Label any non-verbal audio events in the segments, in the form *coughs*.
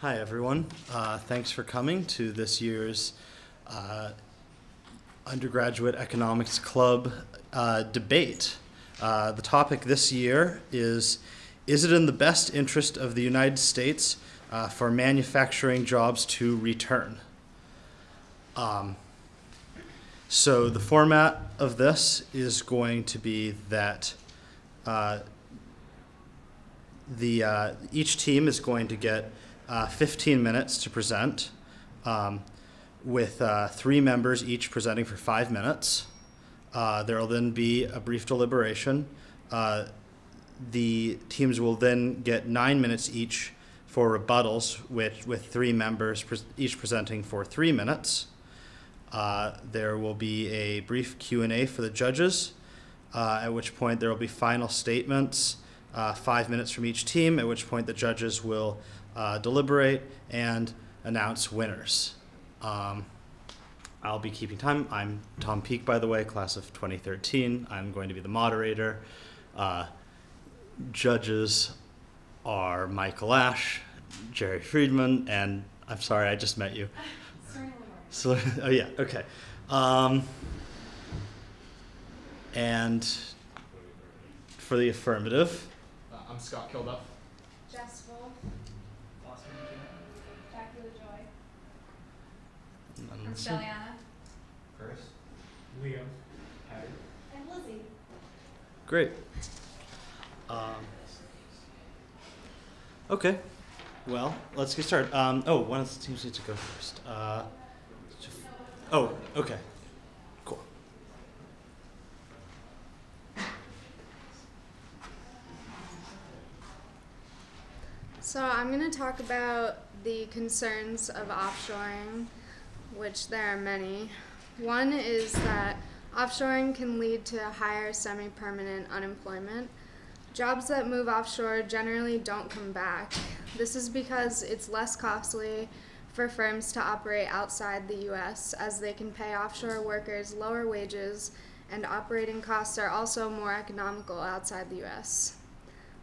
Hi, everyone. Uh, thanks for coming to this year's uh, Undergraduate Economics Club uh, debate. Uh, the topic this year is Is it in the best interest of the United States uh, for manufacturing jobs to return? Um, so, the format of this is going to be that uh, the each team is going to get uh, 15 minutes to present, um, with uh, three members each presenting for five minutes. Uh, there will then be a brief deliberation. Uh, the teams will then get nine minutes each for rebuttals, which, with three members pres each presenting for three minutes. Uh, there will be a brief Q&A for the judges, at which point there will be final statements, five minutes from each team, at which point the judges will uh, deliberate and announce winners. Um, I'll be keeping time. I'm Tom Peak, by the way, class of 2013. I'm going to be the moderator. Uh, judges are Michael Ash, Jerry Friedman, and I'm sorry, I just met you. So, oh yeah, okay. Um, and for the affirmative, Uh, I'm Scott Kilduff. Um, Chris. Leo. Harry. and Lizzie. Great. Um, okay. Well, let's get started. Um, oh, one of the teams needs to go first. Uh, oh, okay. Cool. So I'm going to talk about the concerns of offshoring, which there are many. One is that offshoring can lead to higher semi-permanent unemployment. Jobs that move offshore generally don't come back. This is because it's less costly for firms to operate outside the US as they can pay offshore workers lower wages and operating costs are also more economical outside the US.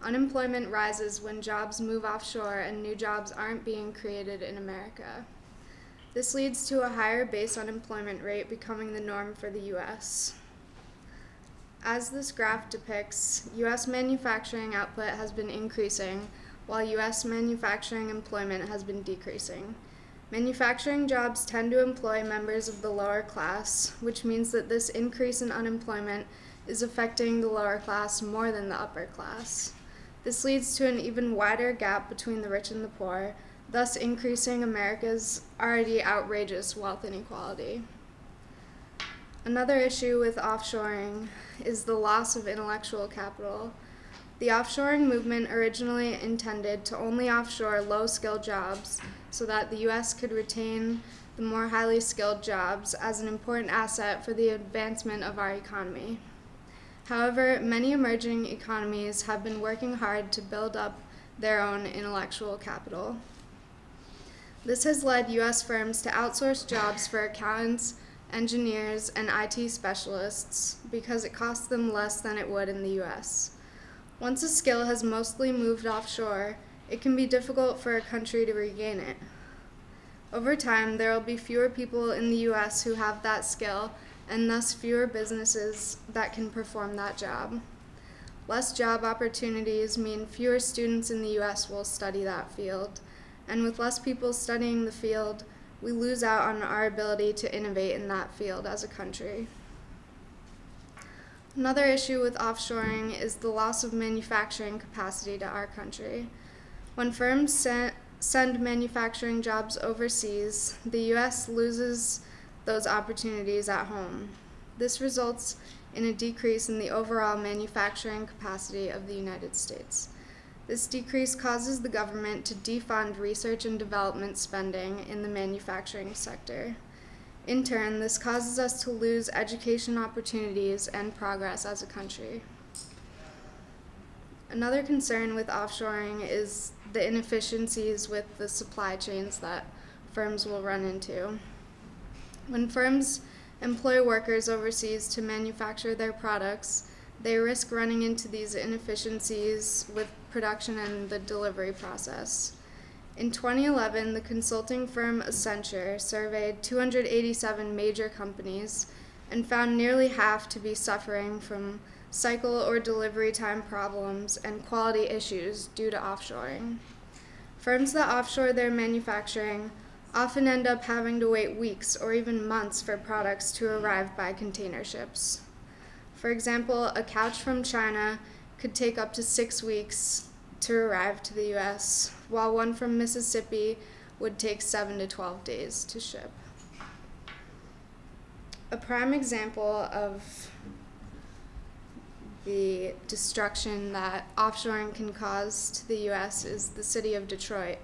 Unemployment rises when jobs move offshore and new jobs aren't being created in America. This leads to a higher base unemployment rate becoming the norm for the US. As this graph depicts, US manufacturing output has been increasing while US manufacturing employment has been decreasing. Manufacturing jobs tend to employ members of the lower class, which means that this increase in unemployment is affecting the lower class more than the upper class. This leads to an even wider gap between the rich and the poor, thus increasing America's already outrageous wealth inequality. Another issue with offshoring is the loss of intellectual capital. The offshoring movement originally intended to only offshore low skilled jobs so that the US could retain the more highly skilled jobs as an important asset for the advancement of our economy. However, many emerging economies have been working hard to build up their own intellectual capital. This has led US firms to outsource jobs for accountants, engineers, and IT specialists because it costs them less than it would in the US. Once a skill has mostly moved offshore, it can be difficult for a country to regain it. Over time, there will be fewer people in the US who have that skill and thus fewer businesses that can perform that job. Less job opportunities mean fewer students in the US will study that field, and with less people studying the field, we lose out on our ability to innovate in that field as a country. Another issue with offshoring is the loss of manufacturing capacity to our country. When firms send, manufacturing jobs overseas, the US loses those opportunities at home. This results in a decrease in the overall manufacturing capacity of the United States. This decrease causes the government to defund research and development spending in the manufacturing sector. In turn, this causes us to lose education opportunities and progress as a country. Another concern with offshoring is the inefficiencies with the supply chains that firms will run into. When firms employ workers overseas to manufacture their products, they risk running into these inefficiencies with production and the delivery process. In 2011, the consulting firm Accenture surveyed 287 major companies and found nearly half to be suffering from cycle or delivery time problems and quality issues due to offshoring. Firms that offshore their manufacturing often end up having to wait weeks or even months for products to arrive by container ships. For example, a couch from China could take up to six weeks to arrive to the US, while one from Mississippi would take 7 to 12 days to ship. A prime example of the destruction that offshoring can cause to the US is the city of Detroit.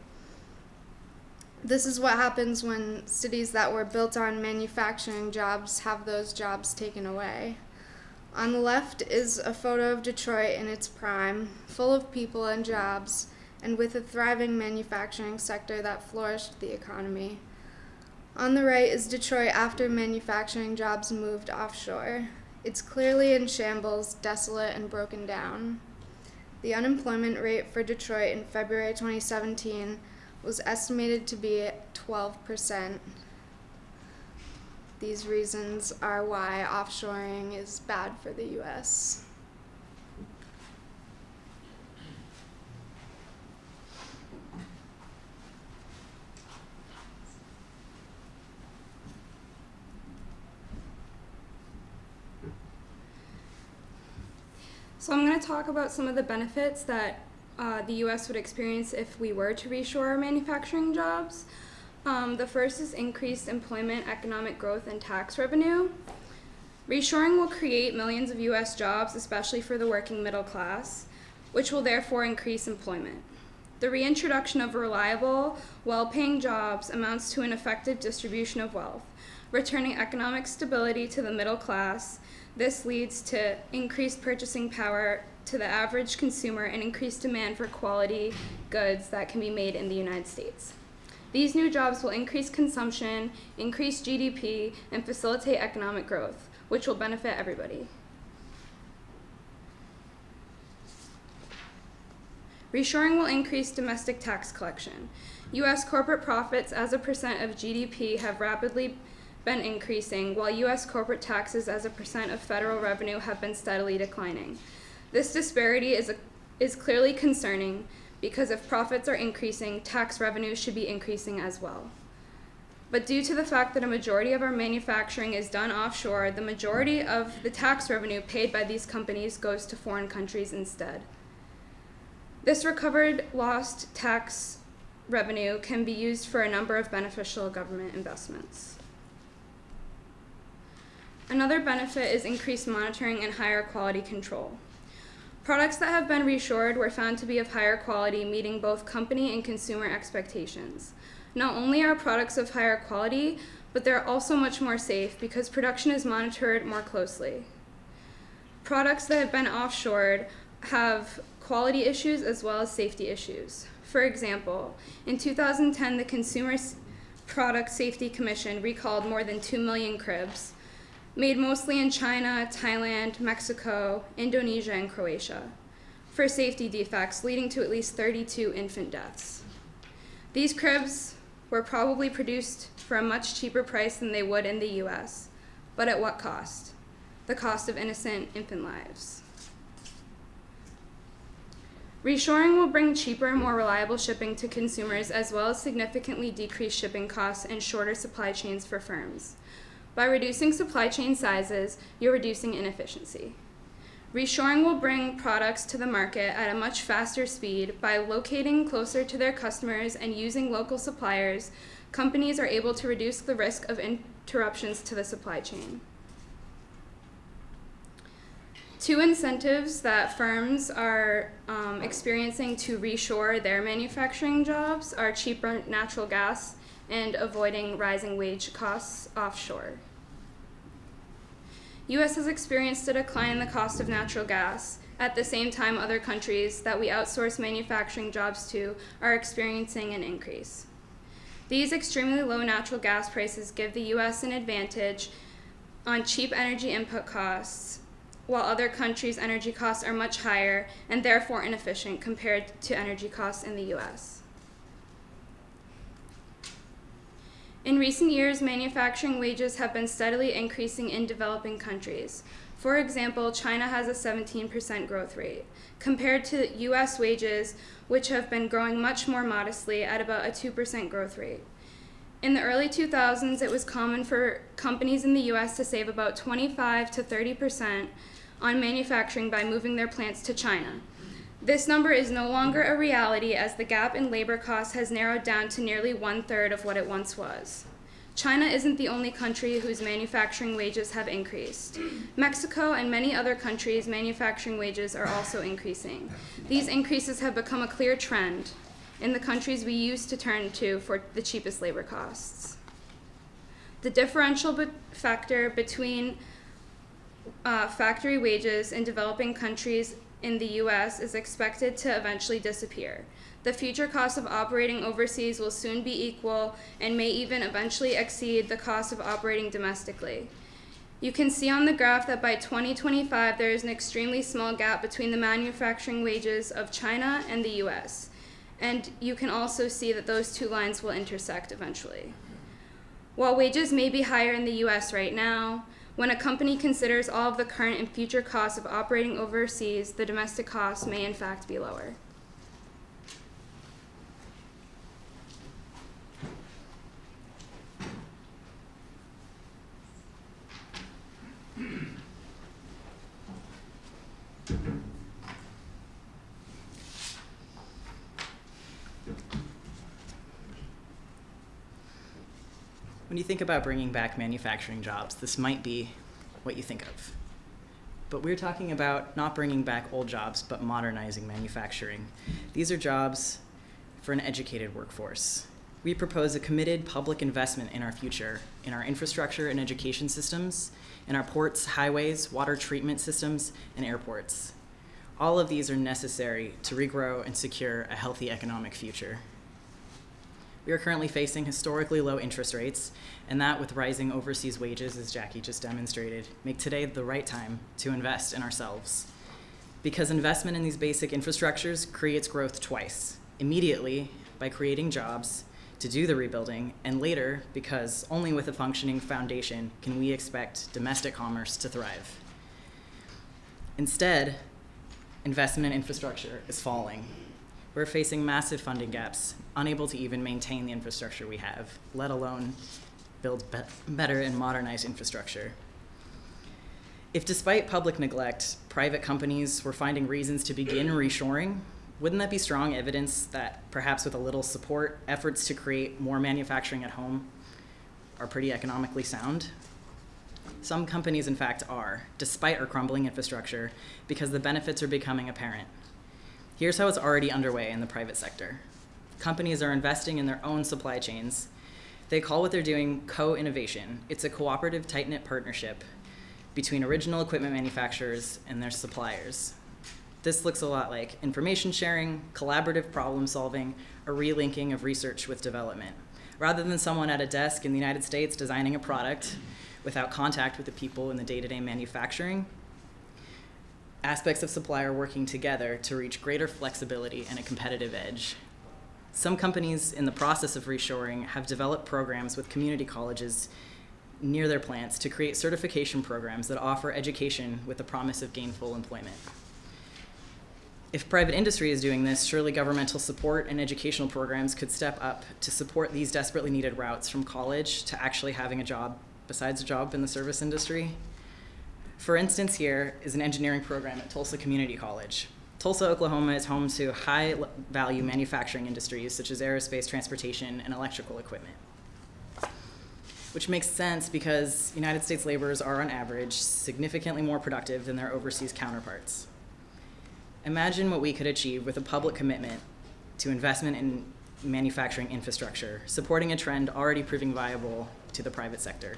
This is what happens when cities that were built on manufacturing jobs have those jobs taken away. On the left is a photo of Detroit in its prime, full of people and jobs, and with a thriving manufacturing sector that flourished the economy. On the right is Detroit after manufacturing jobs moved offshore. It's clearly in shambles, desolate, and broken down. The unemployment rate for Detroit in February 2017 was estimated to be 12%. These reasons are why offshoring is bad for the US. So I'm going to talk about some of the benefits that uh, the U.S. would experience if we were to reshore our manufacturing jobs. Um, the first is increased employment, economic growth, and tax revenue. Reshoring will create millions of U.S. jobs, especially for the working middle class, which will therefore increase employment. The reintroduction of reliable, well paying jobs amounts to an effective distribution of wealth, returning economic stability to the middle class. This leads to increased purchasing power to the average consumer and increased demand for quality goods that can be made in the United States. These new jobs will increase consumption, increase GDP, and facilitate economic growth, which will benefit everybody. Reshoring will increase domestic tax collection. U.S. corporate profits as a percent of GDP have rapidly been increasing, while U.S. corporate taxes as a percent of federal revenue have been steadily declining. This disparity is, a, is clearly concerning because if profits are increasing, tax revenues should be increasing as well. But due to the fact that a majority of our manufacturing is done offshore, the majority of the tax revenue paid by these companies goes to foreign countries instead. This recovered lost tax revenue can be used for a number of beneficial government investments. Another benefit is increased monitoring and higher quality control. Products that have been reshored were found to be of higher quality, meeting both company and consumer expectations. Not only are products of higher quality, but they're also much more safe because production is monitored more closely. Products that have been offshored have quality issues as well as safety issues. For example, in 2010, the Consumer Product Safety Commission recalled more than 2 million cribs, made mostly in China, Thailand, Mexico, Indonesia, and Croatia, for safety defects leading to at least 32 infant deaths. These cribs were probably produced for a much cheaper price than they would in the US, but at what cost? The cost of innocent infant lives. Reshoring will bring cheaper and more reliable shipping to consumers as well as significantly decrease shipping costs and shorter supply chains for firms. By reducing supply chain sizes, you're reducing inefficiency. Reshoring will bring products to the market at a much faster speed by locating closer to their customers and using local suppliers. Companies are able to reduce the risk of interruptions to the supply chain. Two incentives that firms are um, experiencing to reshore their manufacturing jobs are cheaper natural gas and avoiding rising wage costs offshore. US has experienced a decline in the cost of natural gas. At the same time, other countries that we outsource manufacturing jobs to are experiencing an increase. These extremely low natural gas prices give the US an advantage on cheap energy input costs while other countries' energy costs are much higher and therefore inefficient compared to energy costs in the US. In recent years, manufacturing wages have been steadily increasing in developing countries. For example, China has a 17% growth rate, compared to US wages, which have been growing much more modestly at about a 2% growth rate. In the early 2000s, it was common for companies in the US to save about 25 to 30% on manufacturing by moving their plants to China. This number is no longer a reality as the gap in labor costs has narrowed down to nearly one third of what it once was. China isn't the only country whose manufacturing wages have increased. Mexico and many other countries' manufacturing wages are also increasing. These increases have become a clear trend in the countries we used to turn to for the cheapest labor costs. The differential be- factor between uh, factory wages in developing countries in the US is expected to eventually disappear. The future cost of operating overseas will soon be equal and may even eventually exceed the cost of operating domestically. You can see on the graph that by 2025 there is an extremely small gap between the manufacturing wages of China and the US. And you can also see that those two lines will intersect eventually. While wages may be higher in the US right now, when a company considers all of the current and future costs of operating overseas, the domestic costs may in fact be lower. When you think about bringing back manufacturing jobs, this might be what you think of. But we're talking about not bringing back old jobs, but modernizing manufacturing. These are jobs for an educated workforce. We propose a committed public investment in our future, in our infrastructure and education systems, in our ports, highways, water treatment systems, and airports. All of these are necessary to regrow and secure a healthy economic future. We are currently facing historically low interest rates, and that with rising overseas wages, as Jackie just demonstrated, make today the right time to invest in ourselves. Because investment in these basic infrastructures creates growth twice immediately by creating jobs to do the rebuilding, and later because only with a functioning foundation can we expect domestic commerce to thrive. Instead, investment in infrastructure is falling. We're facing massive funding gaps, unable to even maintain the infrastructure we have, let alone build be- better and modernized infrastructure. If, despite public neglect, private companies were finding reasons to begin reshoring, wouldn't that be strong evidence that perhaps with a little support, efforts to create more manufacturing at home are pretty economically sound? Some companies, in fact, are, despite our crumbling infrastructure, because the benefits are becoming apparent. Here's how it's already underway in the private sector companies are investing in their own supply chains. They call what they're doing co innovation. It's a cooperative, tight knit partnership between original equipment manufacturers and their suppliers. This looks a lot like information sharing, collaborative problem solving, a relinking of research with development. Rather than someone at a desk in the United States designing a product without contact with the people in the day to day manufacturing, aspects of supply are working together to reach greater flexibility and a competitive edge. Some companies in the process of reshoring have developed programs with community colleges near their plants to create certification programs that offer education with the promise of gainful employment. If private industry is doing this, surely governmental support and educational programs could step up to support these desperately needed routes from college to actually having a job besides a job in the service industry. For instance, here is an engineering program at Tulsa Community College. Tulsa, Oklahoma is home to high value manufacturing industries such as aerospace, transportation, and electrical equipment. Which makes sense because United States laborers are, on average, significantly more productive than their overseas counterparts. Imagine what we could achieve with a public commitment to investment in manufacturing infrastructure, supporting a trend already proving viable to the private sector.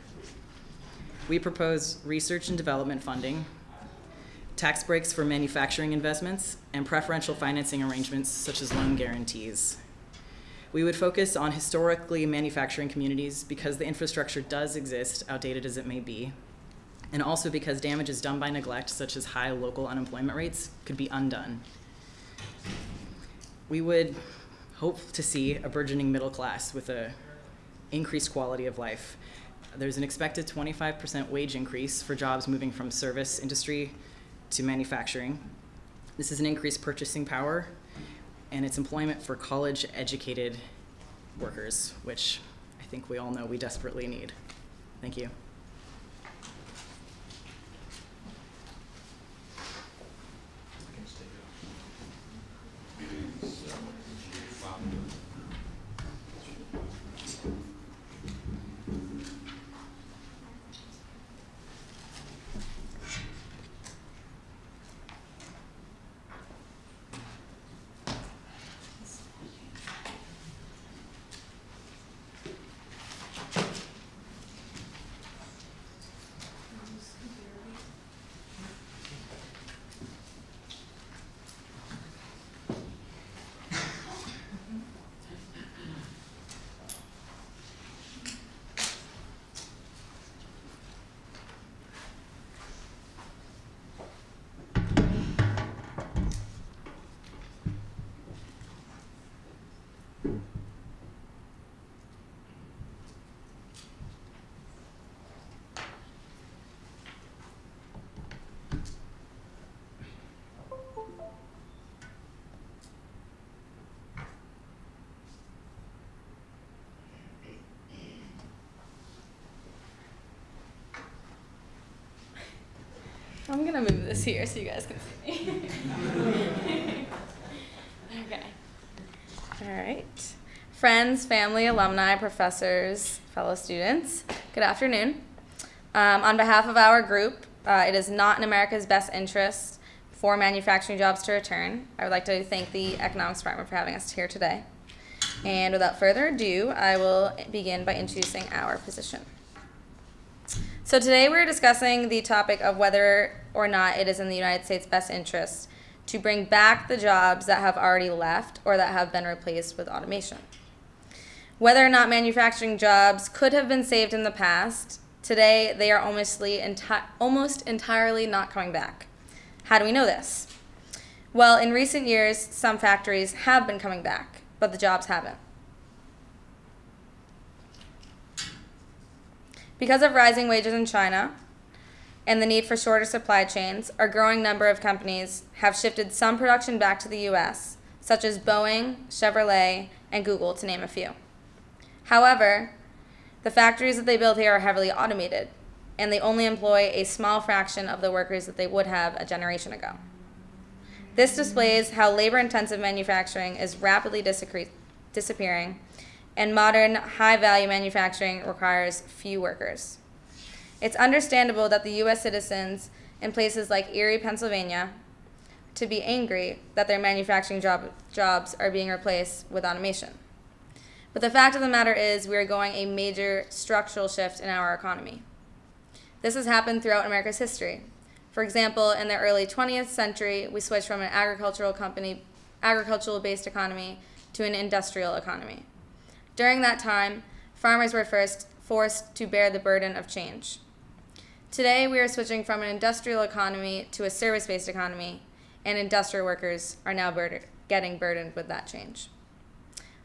We propose research and development funding, tax breaks for manufacturing investments, and preferential financing arrangements such as loan guarantees. We would focus on historically manufacturing communities because the infrastructure does exist, outdated as it may be, and also because damages done by neglect, such as high local unemployment rates, could be undone. We would hope to see a burgeoning middle class with a increased quality of life. There's an expected 25% wage increase for jobs moving from service industry to manufacturing. This is an increased purchasing power, and it's employment for college educated workers, which I think we all know we desperately need. Thank you. I'm gonna move this here so you guys can see me. okay. All right. Friends, family, alumni, professors, fellow students, good afternoon. Um, on behalf of our group, uh, it is not in America's best interest for manufacturing jobs to return. I would like to thank the Economics Department for having us here today. And without further ado, I will begin by introducing our position. So today we're discussing the topic of whether or not it is in the United States' best interest to bring back the jobs that have already left or that have been replaced with automation. Whether or not manufacturing jobs could have been saved in the past, today they are almost, almost entirely not coming back. How do we know this? Well, in recent years, some factories have been coming back, but the jobs haven't. Because of rising wages in China and the need for shorter supply chains, a growing number of companies have shifted some production back to the US, such as Boeing, Chevrolet, and Google, to name a few. However, the factories that they build here are heavily automated, and they only employ a small fraction of the workers that they would have a generation ago. This displays how labor intensive manufacturing is rapidly disappearing and modern high value manufacturing requires few workers. It's understandable that the US citizens in places like Erie, Pennsylvania, to be angry that their manufacturing job, jobs are being replaced with automation. But the fact of the matter is, we are going a major structural shift in our economy. This has happened throughout America's history. For example, in the early 20th century, we switched from an agricultural company, agricultural based economy to an industrial economy. During that time, farmers were first forced to bear the burden of change. Today, we are switching from an industrial economy to a service based economy, and industrial workers are now getting burdened with that change.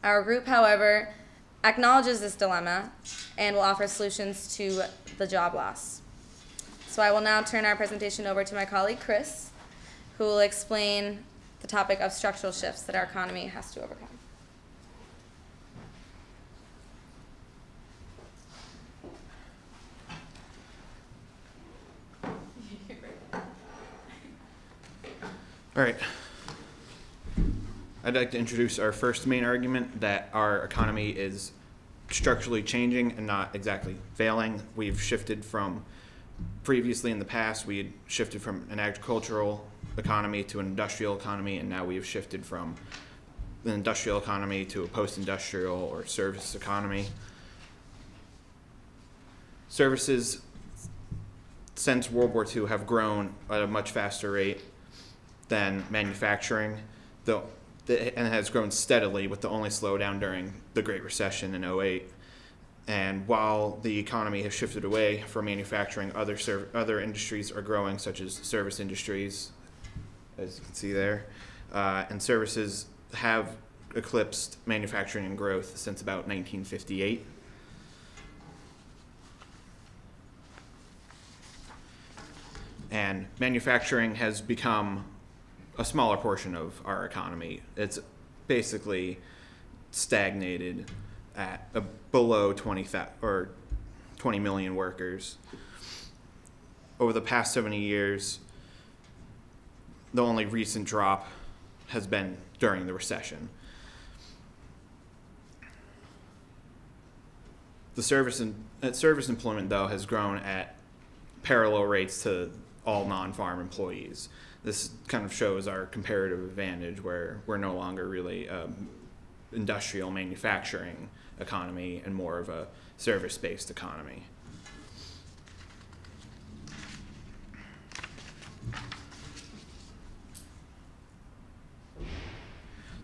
Our group, however, acknowledges this dilemma and will offer solutions to the job loss. So I will now turn our presentation over to my colleague Chris, who will explain the topic of structural shifts that our economy has to overcome. All right. I'd like to introduce our first main argument that our economy is structurally changing and not exactly failing. We've shifted from previously in the past, we had shifted from an agricultural economy to an industrial economy, and now we have shifted from an industrial economy to a post industrial or service economy. Services since World War II have grown at a much faster rate than manufacturing, though, and has grown steadily with the only slowdown during the Great Recession in 08. And while the economy has shifted away from manufacturing, other serv- other industries are growing, such as service industries, as you can see there, uh, and services have eclipsed manufacturing and growth since about 1958. And manufacturing has become a smaller portion of our economy. It's basically stagnated at a below 20 or 20 million workers. Over the past 70 years, the only recent drop has been during the recession. The service and uh, service employment though has grown at parallel rates to all non-farm employees. This kind of shows our comparative advantage where we're no longer really um, industrial manufacturing economy and more of a service-based economy.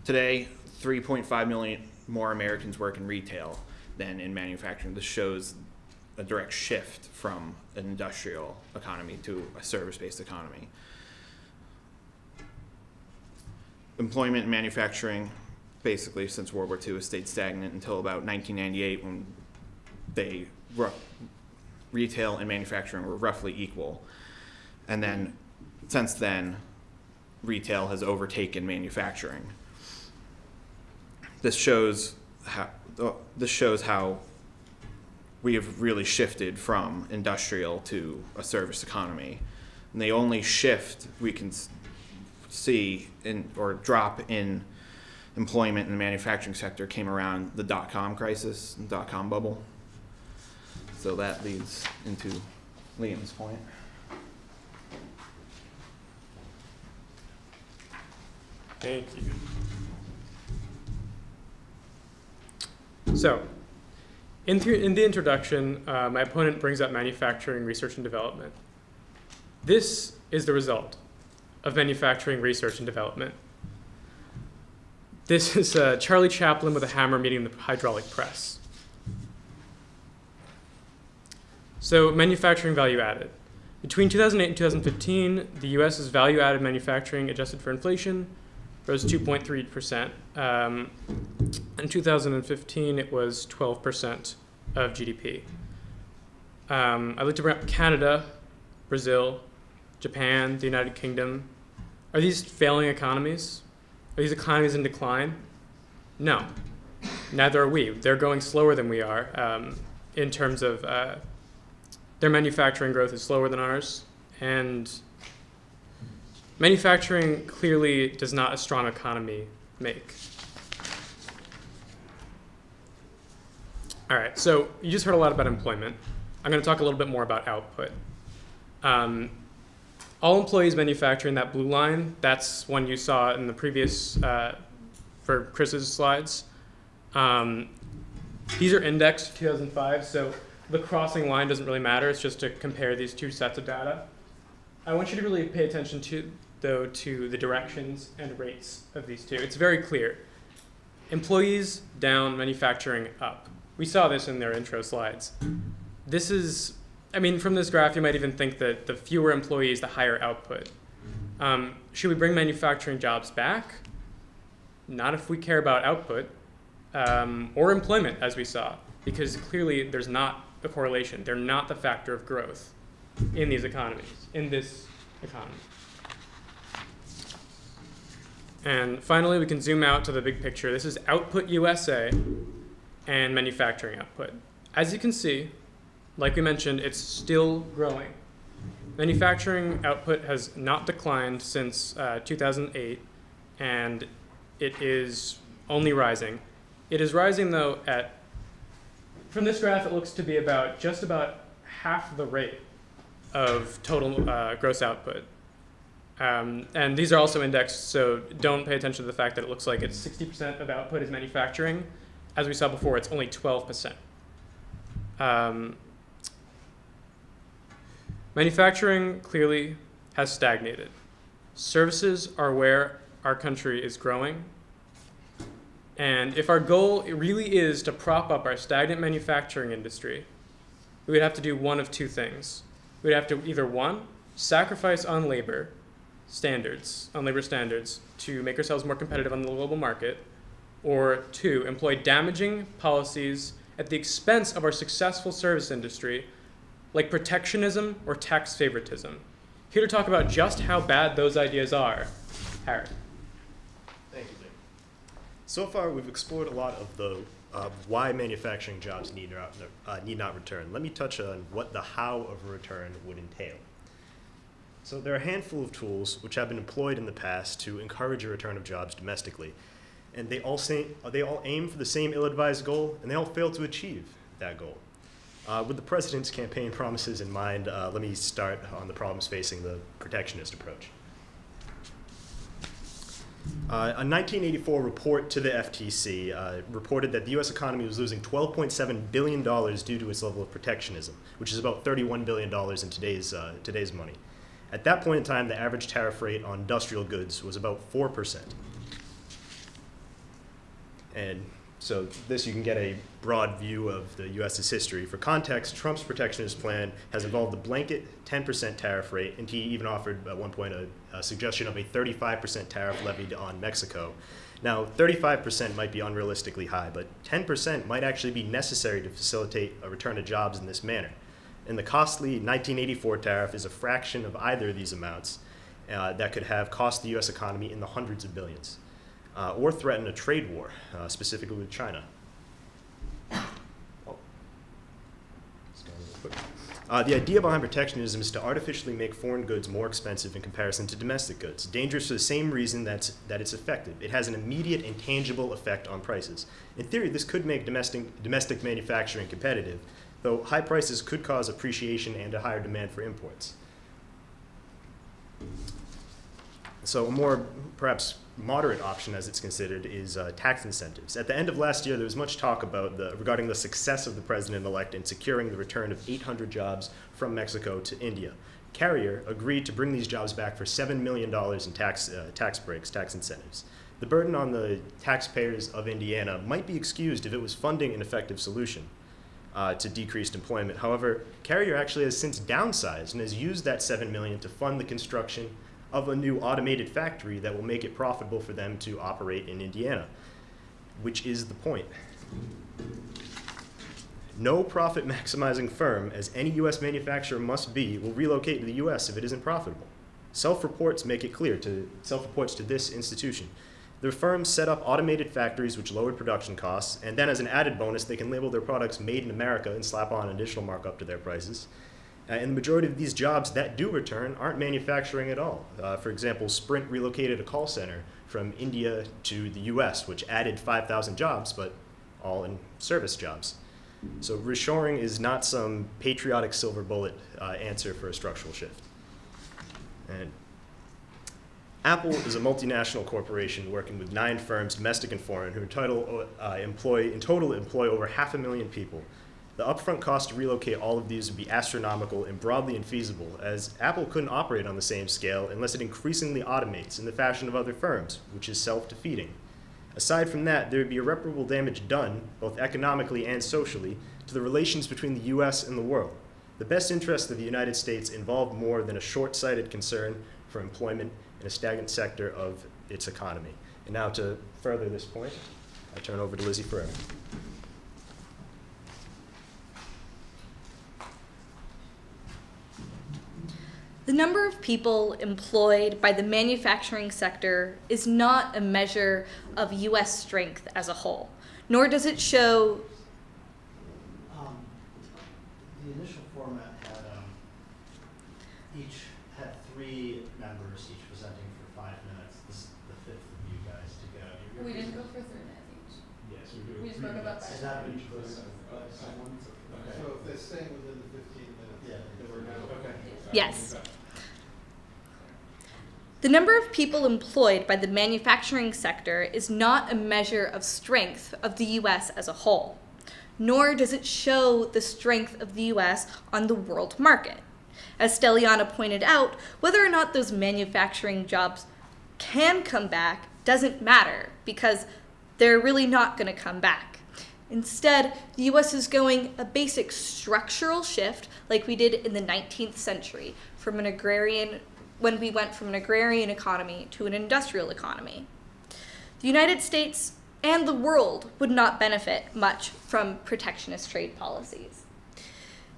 Today, 3.5 million more Americans work in retail than in manufacturing. This shows a direct shift from an industrial economy to a service-based economy. Employment in manufacturing, basically since World War II, has stayed stagnant until about 1998 when they retail and manufacturing were roughly equal. And then since then, retail has overtaken manufacturing. This shows how uh, this shows how we have really shifted from industrial to a service economy. And the only shift we can see in or drop in employment in the manufacturing sector came around the dot com crisis, and dot com bubble. So that leads into Liam's point. Thank you. So, in, th- in the introduction, uh, my opponent brings up manufacturing research and development. This is the result of manufacturing research and development. This is uh, Charlie Chaplin with a hammer meeting the hydraulic press. So, manufacturing value added. Between 2008 and 2015, the US's value added manufacturing adjusted for inflation rose 2.3%. Um, in 2015, it was 12% of GDP. Um, I looked around Canada, Brazil, Japan, the United Kingdom. Are these failing economies? Are these economies in decline? No. Neither are we. They're going slower than we are um, in terms of uh, their manufacturing growth is slower than ours, and manufacturing clearly does not a strong economy make. All right, so you just heard a lot about employment. I'm going to talk a little bit more about output. Um, all employees manufacturing that blue line, that's one you saw in the previous, uh, for Chris's slides. Um, these are indexed 2005, so the crossing line doesn't really matter. It's just to compare these two sets of data. I want you to really pay attention to, though, to the directions and rates of these two. It's very clear. Employees down, manufacturing up. We saw this in their intro slides. This is, I mean, from this graph, you might even think that the fewer employees, the higher output. Um, should we bring manufacturing jobs back? Not if we care about output um, or employment, as we saw, because clearly there's not a correlation. They're not the factor of growth in these economies, in this economy. And finally, we can zoom out to the big picture. This is output USA and manufacturing output. As you can see, like we mentioned, it's still growing. Manufacturing output has not declined since uh, 2008, and it is only rising. It is rising, though, at, from this graph, it looks to be about just about half the rate of total uh, gross output. Um, and these are also indexed, so don't pay attention to the fact that it looks like it's 60% of output is manufacturing. As we saw before, it's only 12%. Um, manufacturing clearly has stagnated. Services are where our country is growing. And if our goal really is to prop up our stagnant manufacturing industry, we would have to do one of two things. We'd have to either one, sacrifice on labor standards, on labor standards, to make ourselves more competitive on the global market, or two, employ damaging policies at the expense of our successful service industry, like protectionism or tax favoritism. Here to talk about just how bad those ideas are, Harry. Thank you, Dick. So far, we've explored a lot of the uh, why manufacturing jobs need not, uh, need not return. Let me touch on what the how of a return would entail. So there are a handful of tools which have been employed in the past to encourage a return of jobs domestically, and they all say, they all aim for the same ill-advised goal, and they all fail to achieve that goal. Uh, with the president's campaign promises in mind, uh, let me start on the problems facing the protectionist approach. Uh, a 1984 report to the FTC uh, reported that the U.S. economy was losing 12.7 billion dollars due to its level of protectionism, which is about 31 billion dollars in today's uh, today's money. At that point in time, the average tariff rate on industrial goods was about four percent. And so this you can get a broad view of the U.S.'s history. For context, Trump's protectionist plan has involved a blanket 10% tariff rate, and he even offered at one point a, a suggestion of a 35% tariff levied on Mexico. Now, 35% might be unrealistically high, but 10% might actually be necessary to facilitate a return to jobs in this manner. And the costly 1984 tariff is a fraction of either of these amounts uh, that could have cost the U.S. economy in the hundreds of billions uh, or threaten a trade war, uh, specifically with China. Oh. Uh, the idea behind protectionism is to artificially make foreign goods more expensive in comparison to domestic goods. Dangerous for the same reason that's, that it's effective. It has an immediate and tangible effect on prices. In theory, this could make domestic, domestic manufacturing competitive, though high prices could cause appreciation and a higher demand for imports. So a more perhaps moderate option, as it's considered, is uh, tax incentives. At the end of last year, there was much talk about the, regarding the success of the president-elect in securing the return of 800 jobs from Mexico to India. Carrier agreed to bring these jobs back for $7 million in tax, uh, tax breaks, tax incentives. The burden on the taxpayers of Indiana might be excused if it was funding an effective solution. Uh, to decreased employment. However, Carrier actually has since downsized and has used that 7 million to fund the construction of a new automated factory that will make it profitable for them to operate in Indiana, which is the point. No profit maximizing firm, as any U.S. manufacturer must be, will relocate to the U.S. if it isn't profitable. Self-reports make it clear to self-reports to this institution. Their firms set up automated factories which lowered production costs, and then as an added bonus, they can label their products made in America and slap on an additional markup to their prices. Uh, and the majority of these jobs that do return aren't manufacturing at all. Uh, for example, Sprint relocated a call center from India to the US, which added 5,000 jobs, but all in service jobs. So reshoring is not some patriotic silver bullet uh, answer for a structural shift. And Apple is a multinational corporation working with nine firms, domestic and foreign, who total, uh, employ, in total employ over half a million people. The upfront cost to relocate all of these would be astronomical and broadly infeasible, as Apple couldn't operate on the same scale unless it increasingly automates in the fashion of other firms, which is self-defeating. Aside from that, there would be irreparable damage done, both economically and socially, to the relations between the US and the world. The best interests of the United States involve more than a short-sighted concern for employment in a stagnant sector of its economy. And now to further this point, I turn over to Lizzie Ferrer. The number of people employed by the manufacturing sector is not a measure of U.S. strength as a whole, nor does it show. Um, the initial format had, um, each had three members, each presenting for five minutes. This is the fifth of you guys to go. You're- We didn't go for three minutes each. Yes, we're doing We just three broke it minutes. Is that what each was? Someone? Okay. So if they're staying within the fifteen minutes. Yeah, then we're good. okay. Yes. The number of people employed by the manufacturing sector is not a measure of strength of the U.S. as a whole, nor does it show the strength of the U.S. on the world market. As Steliana pointed out, whether or not those manufacturing jobs can come back doesn't matter because they're really not going to come back. Instead, the US is going a basic structural shift like we did in the 19th century from an agrarian when we went from an agrarian economy to an industrial economy. The United States and the world would not benefit much from protectionist trade policies.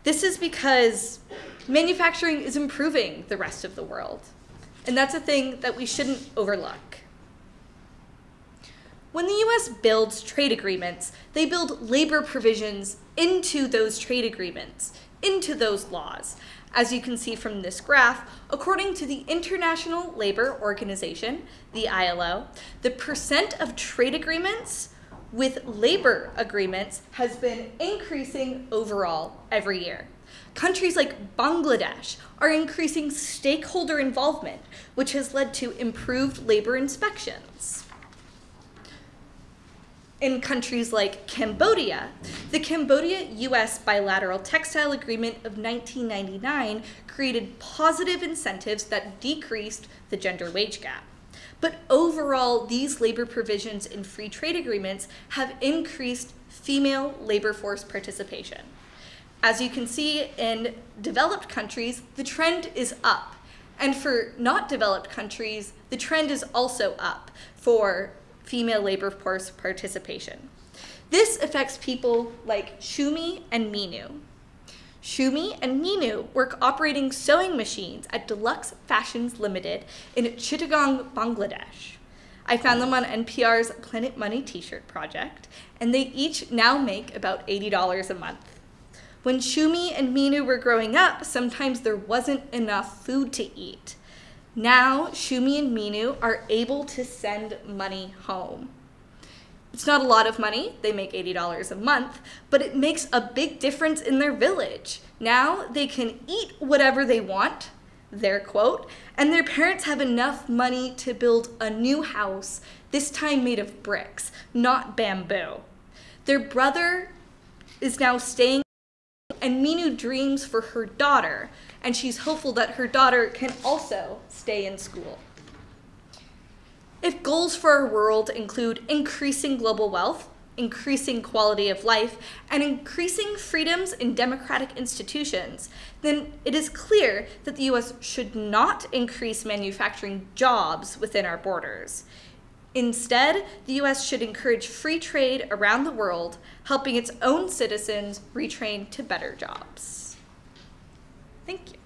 This is because manufacturing is improving the rest of the world. And that's a thing that we shouldn't overlook. When the US builds trade agreements, they build labor provisions into those trade agreements, into those laws. As you can see from this graph, according to the International Labor Organization, the ILO, the percent of trade agreements with labor agreements has been increasing overall every year. Countries like Bangladesh are increasing stakeholder involvement, which has led to improved labor inspections. In countries like Cambodia, the Cambodia US bilateral textile agreement of 1999 created positive incentives that decreased the gender wage gap. But overall, these labor provisions in free trade agreements have increased female labor force participation. As you can see in developed countries, the trend is up. And for not developed countries, the trend is also up for female labor force participation. This affects people like Shumi and Minu. Shumi and Minu work operating sewing machines at Deluxe Fashions Limited in Chittagong, Bangladesh. I found them on NPR's Planet Money t-shirt project, and they each now make about $80 a month. When Shumi and Minu were growing up, sometimes there wasn't enough food to eat. Now, Shumi and Minu are able to send money home. It's not a lot of money, they make $80 a month, but it makes a big difference in their village. Now they can eat whatever they want, their quote, and their parents have enough money to build a new house, this time made of bricks, not bamboo. Their brother is now staying and Minu dreams for her daughter, and she's hopeful that her daughter can also stay in school. If goals for our world include increasing global wealth, increasing quality of life, and increasing freedoms in democratic institutions, then it is clear that the US should not increase manufacturing jobs within our borders. Instead, the US should encourage free trade around the world, helping its own citizens retrain to better jobs. Thank you.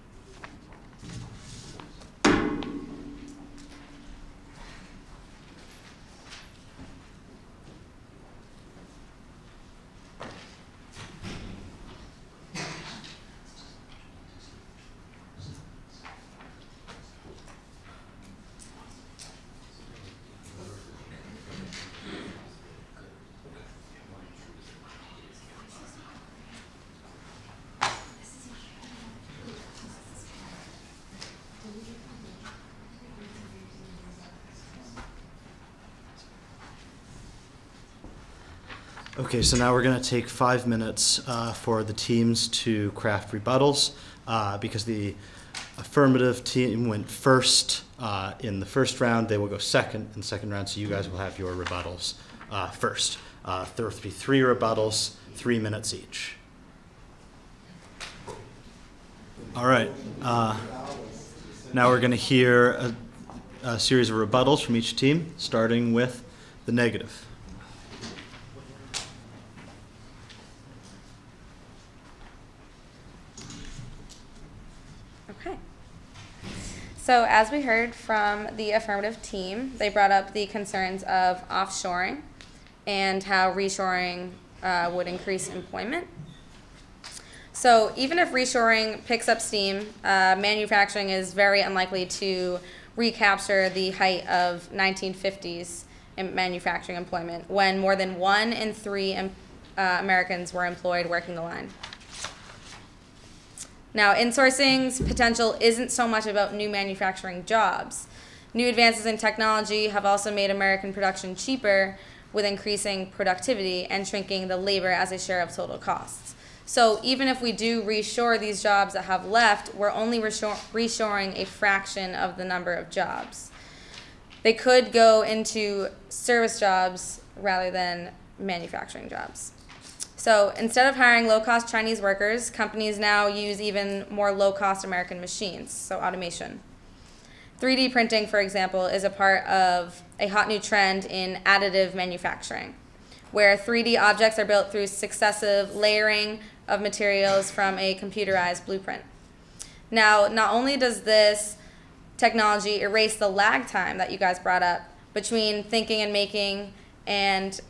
Okay, so now we're going to take five minutes uh, for the teams to craft rebuttals uh, because the affirmative team went first uh, in the first round. They will go second in the second round, so you guys will have your rebuttals uh, first. Uh, there will be three rebuttals, three minutes each. All right. uh, Now we're going to hear a, a series of rebuttals from each team, starting with the negative. Okay. So, as we heard from the affirmative team, they brought up the concerns of offshoring and how reshoring uh, would increase employment. So, even if reshoring picks up steam, uh, manufacturing is very unlikely to recapture the height of 1950s in manufacturing employment when more than one in three um, uh, Americans were employed working the line. Now, insourcing's potential isn't so much about new manufacturing jobs. New advances in technology have also made American production cheaper with increasing productivity and shrinking the labor as a share of total costs. So even if we do reshore these jobs that have left, we're only reshore- reshoring a fraction of the number of jobs. They could go into service jobs rather than manufacturing jobs. So instead of hiring low cost Chinese workers, companies now use even more low cost American machines, so automation. 3D printing, for example, is a part of a hot new trend in additive manufacturing, where 3D objects are built through successive layering of materials from a computerized blueprint. Now, not only does this technology erase the lag time that you guys brought up between thinking and making, and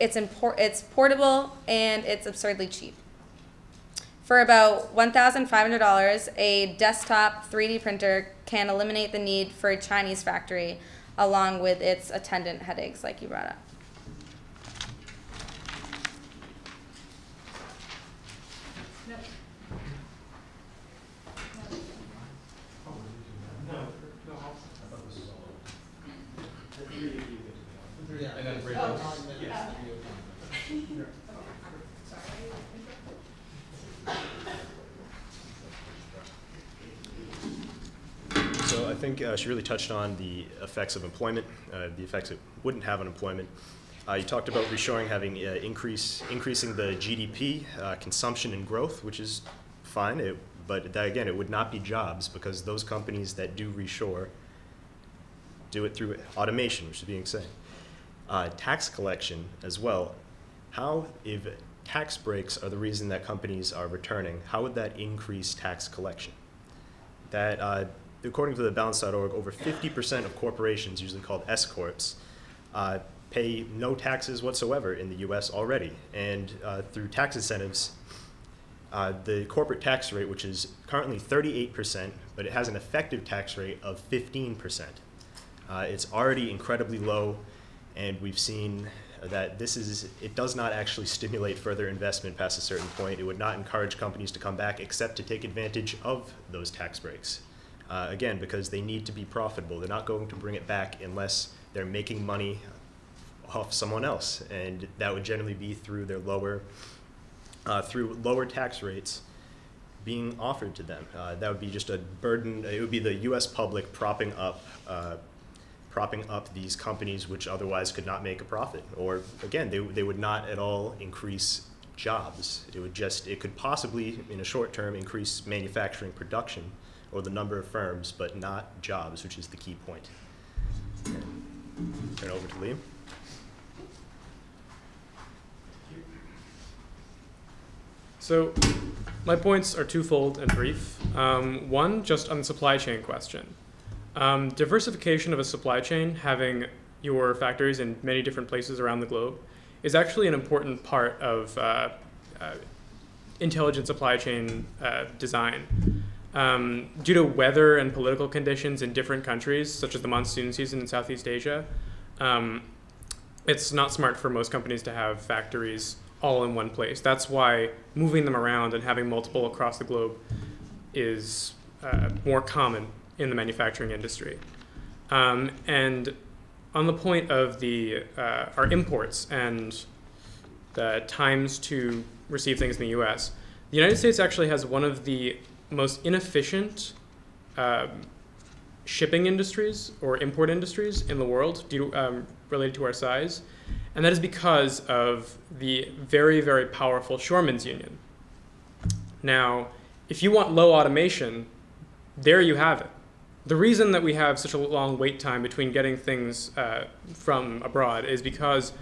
it's import it's portable and it's absurdly cheap. For about $1,500, a desktop 3D printer can eliminate the need for a Chinese factory along with its attendant headaches, like you brought up. So I think uh, she really touched on the effects of employment, uh, the effects it wouldn't have on employment. Uh, you talked about reshoring having uh, increase, increasing the GDP, uh, consumption and growth, which is fine. It, but that, again, it would not be jobs because those companies that do reshore do it through automation, which is being said. Uh, tax collection as well. How, if tax breaks are the reason that companies are returning, how would that increase tax collection? that, according to the balance.org, over 50% of corporations, usually called S corps, uh, pay no taxes whatsoever in the U.S. already. And uh, through tax incentives, uh, the corporate tax rate, which is currently 38%, but it has an effective tax rate of 15%. Uh, it's already incredibly low, and we've seen that this is, it does not actually stimulate further investment past a certain point. It would not encourage companies to come back except to take advantage of those tax breaks. Uh, again, because they need to be profitable. They're not going to bring it back unless they're making money off someone else, and that would generally be through their lower, uh, through lower tax rates being offered to them. Uh, that would be just a burden. It would be the U.S. public propping up, uh, propping up these companies which otherwise could not make a profit. Or again, they they would not at all increase jobs. It would just it could possibly in a short term increase manufacturing production or the number of firms, but not jobs, which is the key point. Turn over to Liam. So, my points are twofold and brief. Um, one, just on the supply chain question. Um, diversification of a supply chain, having your factories in many different places around the globe, is actually an important part of uh, uh, intelligent supply chain uh, design. Um, due to weather and political conditions in different countries, such as the monsoon season in Southeast Asia, um, it's not smart for most companies to have factories all in one place. That's why moving them around and having multiple across the globe is uh, more common in the manufacturing industry. Um, and on the point of the uh, our imports and the times to receive things in the U.S., the United States actually has one of the most inefficient um, shipping industries or import industries in the world due um, related to our size. And that is because of the very, very powerful Shoremen's Union. Now, if you want low automation, there you have it. The reason that we have such a long wait time between getting things uh, from abroad is because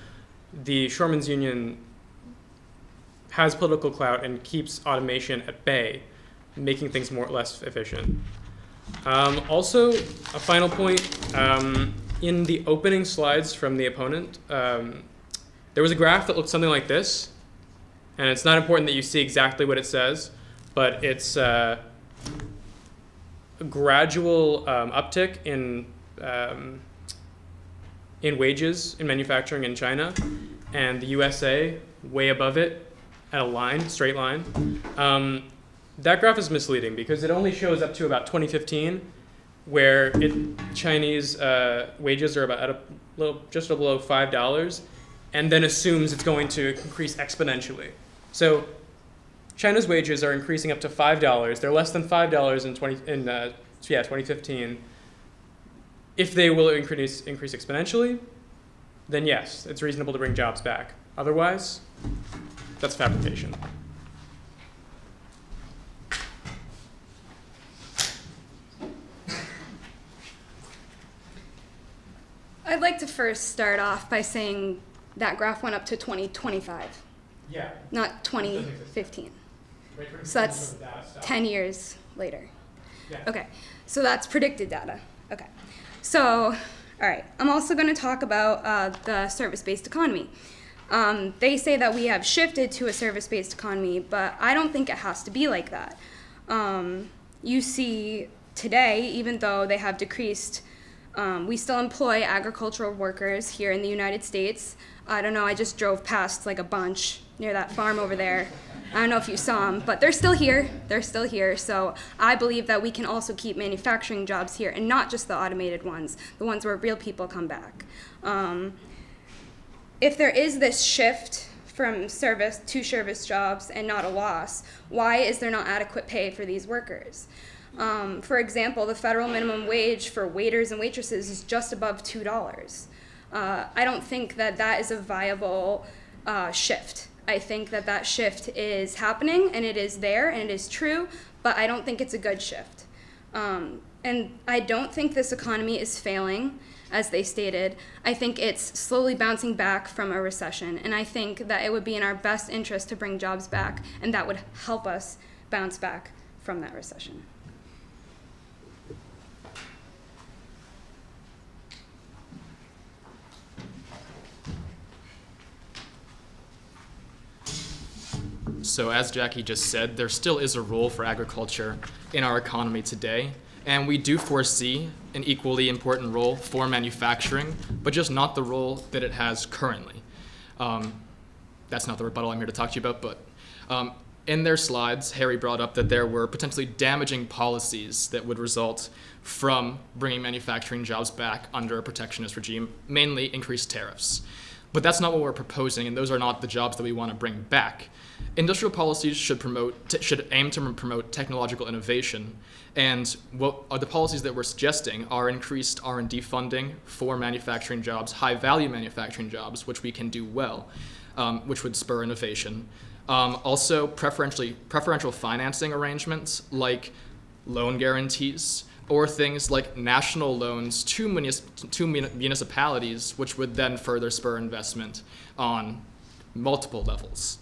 the Shoremen's Union has political clout and keeps automation at bay, making things more or less efficient. Um, also, a final point, um, in the opening slides from the opponent, um, there was a graph that looked something like this, and it's not important that you see exactly what it says, but it's uh, gradual um, uptick in um, in wages in manufacturing in China, and the USA way above it at a line, straight line. Um, that graph is misleading because it only shows up to about 2015, where it, Chinese uh, wages are about at a little, just below five dollars, and then assumes it's going to increase exponentially. So China's wages are increasing up to five dollars. They're less than five dollars in 20 in uh, yeah 2015. If they will increase increase exponentially, then yes, it's reasonable to bring jobs back. Otherwise, that's fabrication. I'd like to first start off by saying that graph went up to 2025, Yeah. not 2015. So that's 10 years later. Okay, so that's predicted data. Okay, so, all right, I'm also going to talk about uh, the service based economy. Um, they say that we have shifted to a service based economy, but I don't think it has to be like that. Um, you see today, even though they have decreased, um, we still employ agricultural workers here in the United States. I don't know, I just drove past like a bunch near that farm over there. I don't know if you saw them, but they're still here. They're still here. So I believe that we can also keep manufacturing jobs here and not just the automated ones, the ones where real people come back. Um, if there is this shift from service to service jobs and not a loss, why is there not adequate pay for these workers? Um, for example, the federal minimum wage for waiters and waitresses is just above $2. Uh, I don't think that that is a viable uh, shift. I think that that shift is happening and it is there and it is true, but I don't think it's a good shift. Um, and I don't think this economy is failing, as they stated. I think it's slowly bouncing back from a recession, and I think that it would be in our best interest to bring jobs back, and that would help us bounce back from that recession. So, as Jackie just said, there still is a role for agriculture in our economy today, and we do foresee an equally important role for manufacturing, but just not the role that it has currently. Um, that's not the rebuttal I'm here to talk to you about, but um, in their slides, Harry brought up that there were potentially damaging policies that would result from bringing manufacturing jobs back under a protectionist regime, mainly increased tariffs. But that's not what we're proposing, and those are not the jobs that we want to bring back. Industrial policies should promote should aim to promote technological innovation, and what are the policies that we're suggesting are increased R&D funding for manufacturing jobs, high-value manufacturing jobs, which we can do well, um, which would spur innovation. Um, also, preferentially preferential financing arrangements like loan guarantees or things like national loans to, munis- to mun- municipalities, which would then further spur investment on multiple levels.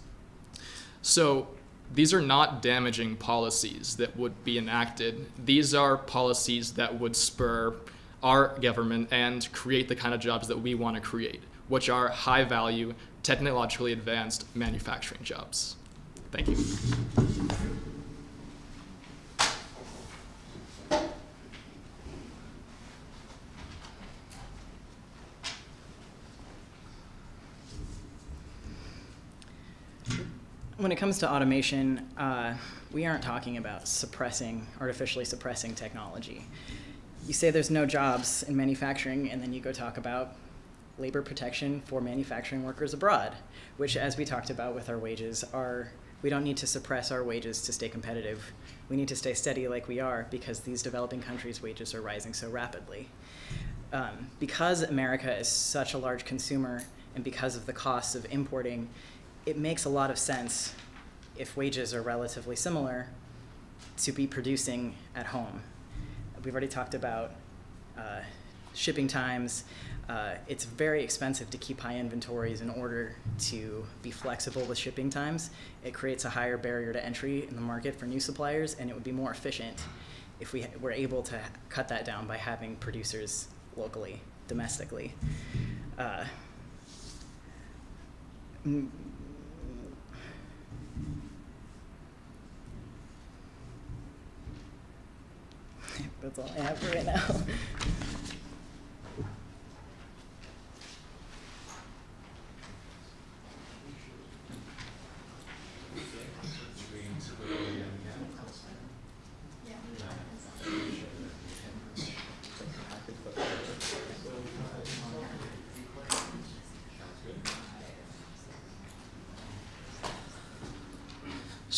So these are not damaging policies that would be enacted. These are policies that would spur our government and create the kind of jobs that we want to create, which are high value, technologically advanced manufacturing jobs. Thank you. When it comes to automation, uh, we aren't talking about suppressing, artificially suppressing technology. You say there's no jobs in manufacturing, and then you go talk about labor protection for manufacturing workers abroad, which, as we talked about with our wages, are we don't need to suppress our wages to stay competitive. We need to stay steady like we are because these developing countries' wages are rising so rapidly. Um, because America is such a large consumer and because of the costs of importing, it makes a lot of sense if wages are relatively similar to be producing at home. We've already talked about uh, shipping times. Uh, it's very expensive to keep high inventories in order to be flexible with shipping times. It creates a higher barrier to entry in the market for new suppliers, and it would be more efficient if we were able to cut that down by having producers locally, domestically. Uh, mm, That's all I have for right now. *laughs*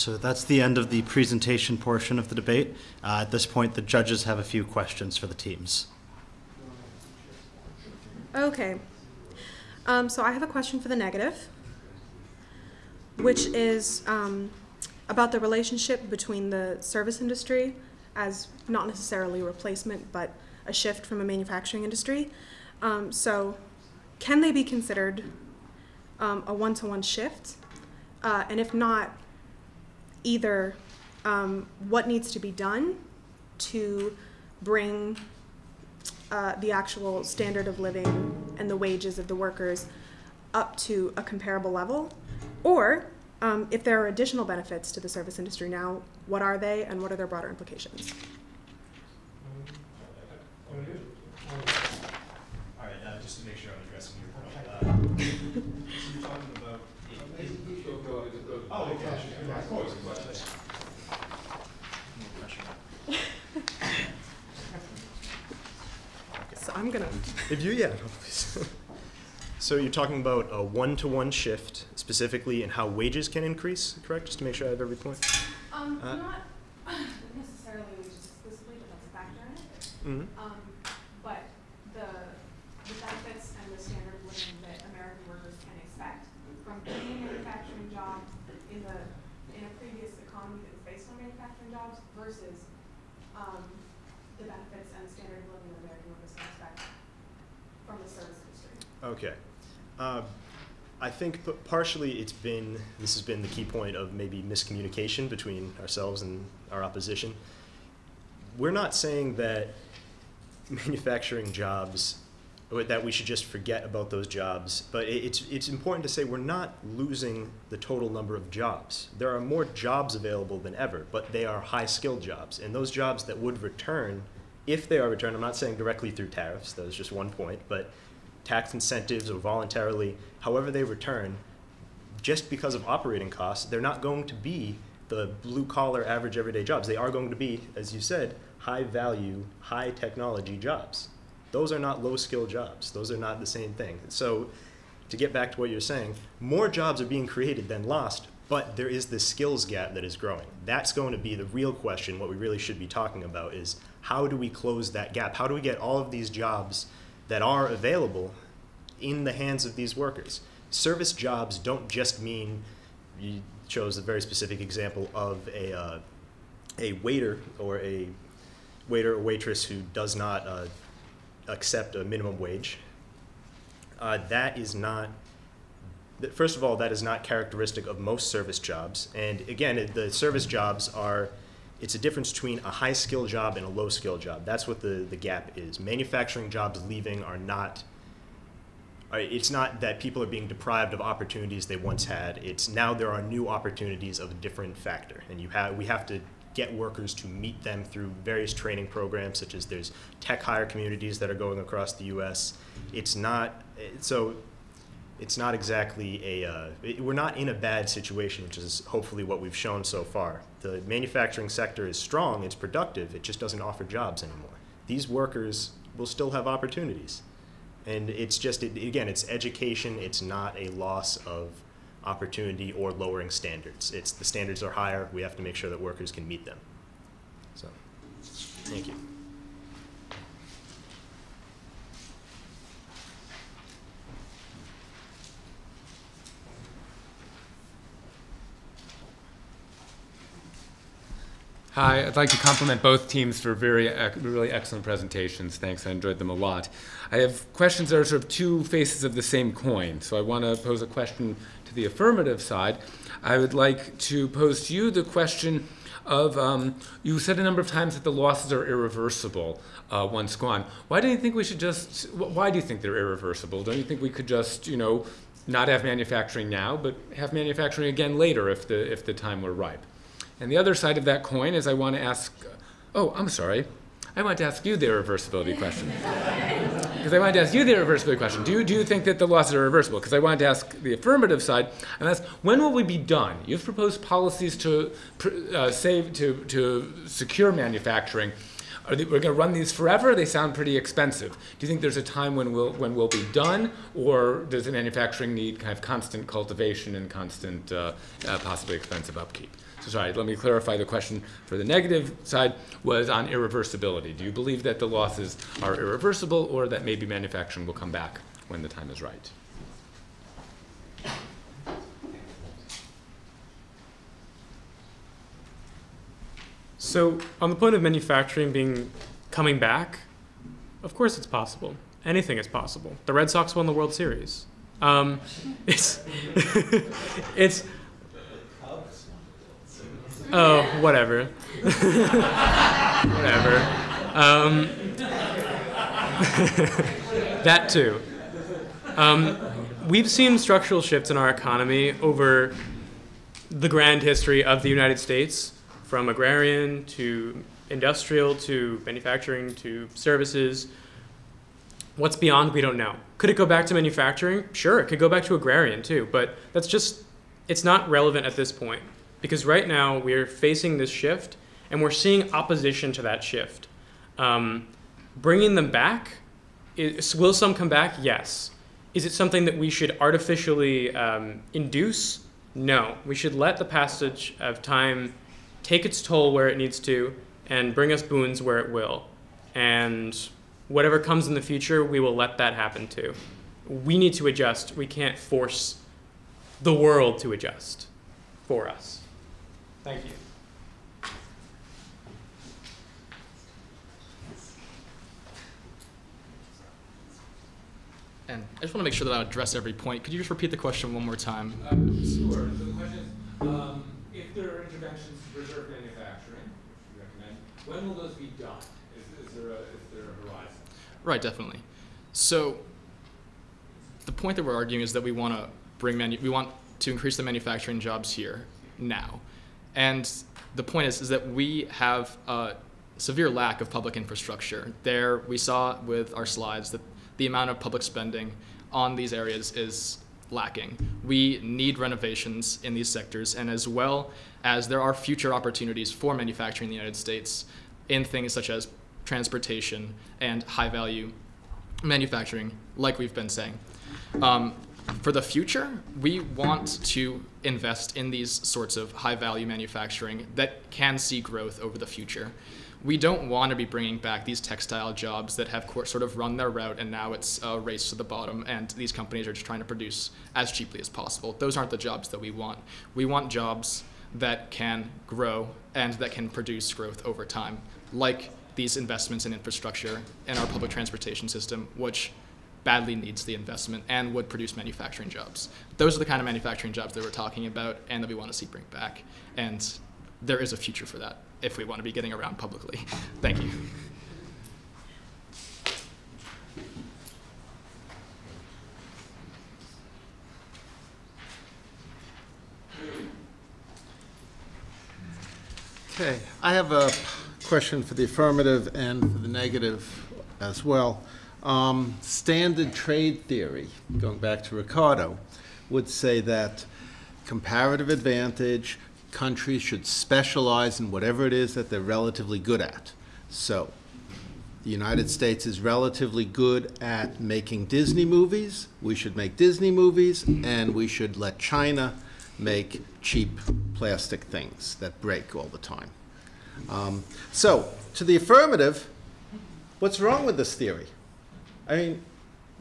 So that's the end of the presentation portion of the debate. Uh, At this point, the judges have a few questions for the teams. Okay. Um, so I have a question for the negative, which is um, about the relationship between the service industry as not necessarily replacement, but a shift from a manufacturing industry. Um, so, can they be considered um, a one to one shift? Uh, and if not, either um, what needs to be done to bring uh, the actual standard of living and the wages of the workers up to a comparable level, or um, if there are additional benefits to the service industry now, what are they and what are their broader implications? All right, uh, just to make sure I'm addressing your point. Uh, so you're talking about. Oh, okay. Of course, of course. So I'm gonna. If you, yeah. *laughs* So you're talking about a one-to-one shift specifically and how wages can increase, correct? Just to make sure I have every point. Um, Uh, not necessarily wages explicitly, but that's a factor in it. Mm-hmm. Um, but the, the benefits and the standard of living that American workers can expect from any manufacturing job in the, in a previous economy that was based on manufacturing jobs versus, um, the benefits and standard of living that American workers can expect from the service industry. Okay. Uh, I think partially it's been, this has been the key point of maybe miscommunication between ourselves and our opposition. We're not saying that *laughs* manufacturing jobs, that we should just forget about those jobs, but it's, it's important to say we're not losing the total number of jobs. There are more jobs available than ever, but they are high-skilled jobs. And those jobs that would return, if they are returned, I'm not saying directly through tariffs, that was just one point, but tax incentives or voluntarily, however they return, just because of operating costs, they're not going to be the blue collar average everyday jobs. They are going to be, as you said, high value, high technology jobs. Those are not low skill jobs. Those are not the same thing. So, to get back to what you're saying, more jobs are being created than lost, but there is this skills gap that is growing. That's going to be the real question. What we really should be talking about is how do we close that gap? How do we get all of these jobs that are available in the hands of these workers? Service jobs don't just mean you chose a very specific example of a uh, a waiter or a waiter or waitress who does not uh, accept a minimum wage. Uh, that is not. First of all, that is not characteristic of most service jobs. And again, the service jobs are. It's a difference between a high skill job and a low skill job. That's what the, the gap is. Manufacturing jobs leaving are not it's not that people are being deprived of opportunities they once had. It's now there are new opportunities of a different factor, and you have we have to get workers to meet them through various training programs, such as there's tech hire communities that are going across the U.S. It's not so. It's not exactly a. Uh, we're not in a bad situation, which is hopefully what we've shown so far. The manufacturing sector is strong. It's productive. It just doesn't offer jobs anymore. These workers will still have opportunities. And it's just, it, again, it's education. It's not a loss of opportunity or lowering standards. It's the standards are higher. We have to make sure that workers can meet them. So, thank you. Hi, I'd like to compliment both teams for very, really excellent presentations. Thanks, I enjoyed them a lot. I have questions that are sort of two faces of the same coin. So I want to pose a question to the affirmative side. I would like to pose to you the question of um, you said a number of times that the losses are irreversible uh, once gone. Why do you think we should just? Why do you think they're irreversible? Don't you think we could just, you know, not have manufacturing now, but have manufacturing again later if the if the time were ripe? And the other side of that coin is I want to ask, oh, I'm sorry. I want to ask you the irreversibility question. *laughs* Because I wanted to ask you the irreversibility question. Do you, do you think that the losses are reversible? Because I wanted to ask the affirmative side, and that's when will we be done? You've proposed policies to uh, save, to, to secure manufacturing. Are they, we're going to run these forever? They sound pretty expensive. Do you think there's a time when we'll, when we'll be done, or does the manufacturing need kind of constant cultivation and constant, uh, uh, possibly expensive upkeep? So sorry, let me clarify the question for the negative side was on irreversibility. Do you believe that the losses are irreversible or that maybe manufacturing will come back when the time is right? So, on the point of manufacturing being coming back, of course it's possible. Anything is possible. The Red Sox won the World Series. Um, *laughs* it's *laughs* it's Oh, whatever. *laughs* whatever. Um, *laughs* that too. Um, we've seen structural shifts in our economy over the grand history of the United States, from agrarian to industrial to manufacturing to services. What's beyond, we don't know. Could it go back to manufacturing? Sure, it could go back to agrarian too, but that's just, it's not relevant at this point. Because right now we're facing this shift and we're seeing opposition to that shift. Um, bringing them back, is, will some come back? Yes. Is it something that we should artificially um, induce? No. We should let the passage of time take its toll where it needs to and bring us boons where it will. And whatever comes in the future, we will let that happen too. We need to adjust. We can't force the world to adjust for us. Thank you. And I just want to make sure that I address every point. Could you just repeat the question one more time? Uh, Sure. So the question is, um, if there are interventions to preserve manufacturing, which you recommend, when will those be done? Is, is there a, is there a horizon? Right, definitely. So the point that we're arguing is that we want to bring manu- we want to increase the manufacturing jobs here now. And the point is is that we have a severe lack of public infrastructure. There we saw with our slides that the amount of public spending on these areas is lacking. We need renovations in these sectors and as well as there are future opportunities for manufacturing in the United States in things such as transportation and high value manufacturing, like we've been saying. Um, for the future, we want to invest in these sorts of high value manufacturing that can see growth over the future. We don't want to be bringing back these textile jobs that have sort of run their route and now it's a race to the bottom and these companies are just trying to produce as cheaply as possible. Those aren't the jobs that we want. We want jobs that can grow and that can produce growth over time, like these investments in infrastructure and our public transportation system, which badly needs the investment and would produce manufacturing jobs. Those are the kind of manufacturing jobs that we're talking about and that we want to see bring back. And there is a future for that if we want to be getting around publicly. *laughs* Thank you. Okay, I have a question for the affirmative and for the negative as well. Um, Standard trade theory, going back to Ricardo, would say that comparative advantage, countries should specialize in whatever it is that they're relatively good at. So, the United States is relatively good at making Disney movies. We should make Disney movies, and we should let China make cheap plastic things that break all the time. Um, so, to the affirmative, what's wrong with this theory? I mean,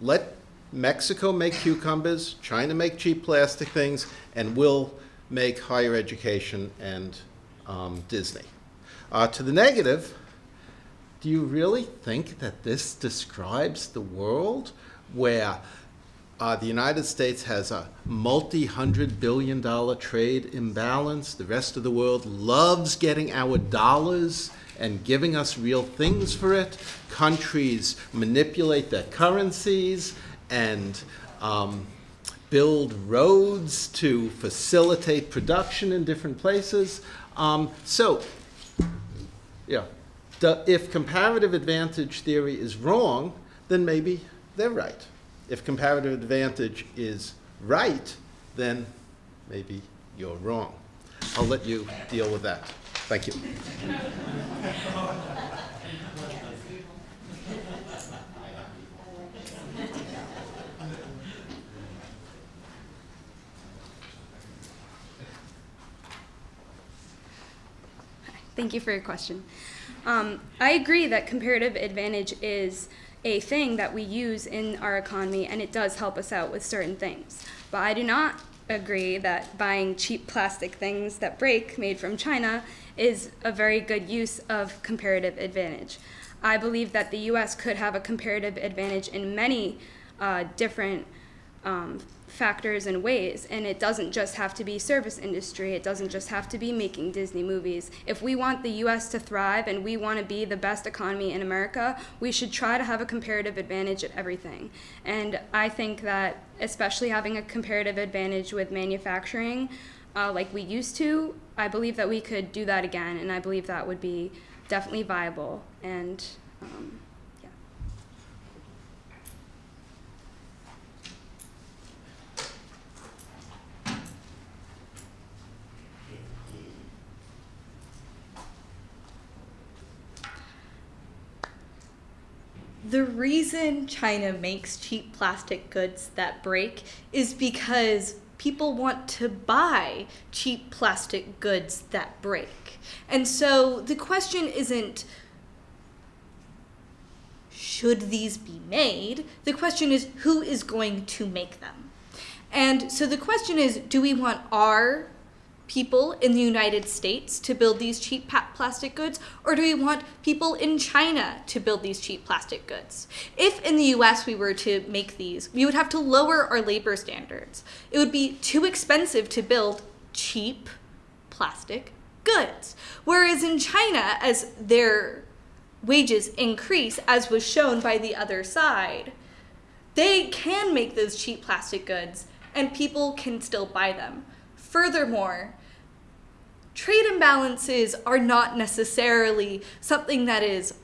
let Mexico make cucumbers, China make cheap plastic things, and we'll make higher education and um, Disney. Uh, to the negative, do you really think that this describes the world where uh, the United States has a multi hundred billion dollar trade imbalance? The rest of the world loves getting our dollars and giving us real things for it. Countries manipulate their currencies and um, build roads to facilitate production in different places. Um, so, yeah, the, if comparative advantage theory is wrong, then maybe they're right. If comparative advantage is right, then maybe you're wrong. I'll let you deal with that. Thank you. Thank you for your question. Um, I agree that comparative advantage is a thing that we use in our economy and it does help us out with certain things. But I do not agree that buying cheap plastic things that break made from China is a very good use of comparative advantage. I believe that the US could have a comparative advantage in many uh, different um, factors and ways. And it doesn't just have to be service industry. It doesn't just have to be making Disney movies. If we want the U.S. to thrive and we want to be the best economy in America, we should try to have a comparative advantage at everything. And I think that especially having a comparative advantage with manufacturing, uh, like we used to, I believe that we could do that again, and I believe that would be definitely viable. And um, The reason China makes cheap plastic goods that break is because people want to buy cheap plastic goods that break. And so the question isn't should these be made? The question is who is going to make them? And so the question is do we want our people in the United States to build these cheap plastic goods, or do we want people in China to build these cheap plastic goods? If in the US we were to make these, we would have to lower our labor standards. It would be too expensive to build cheap plastic goods. Whereas in China, as their wages increase, as was shown by the other side, they can make those cheap plastic goods and people can still buy them. Furthermore, trade imbalances are not necessarily something that is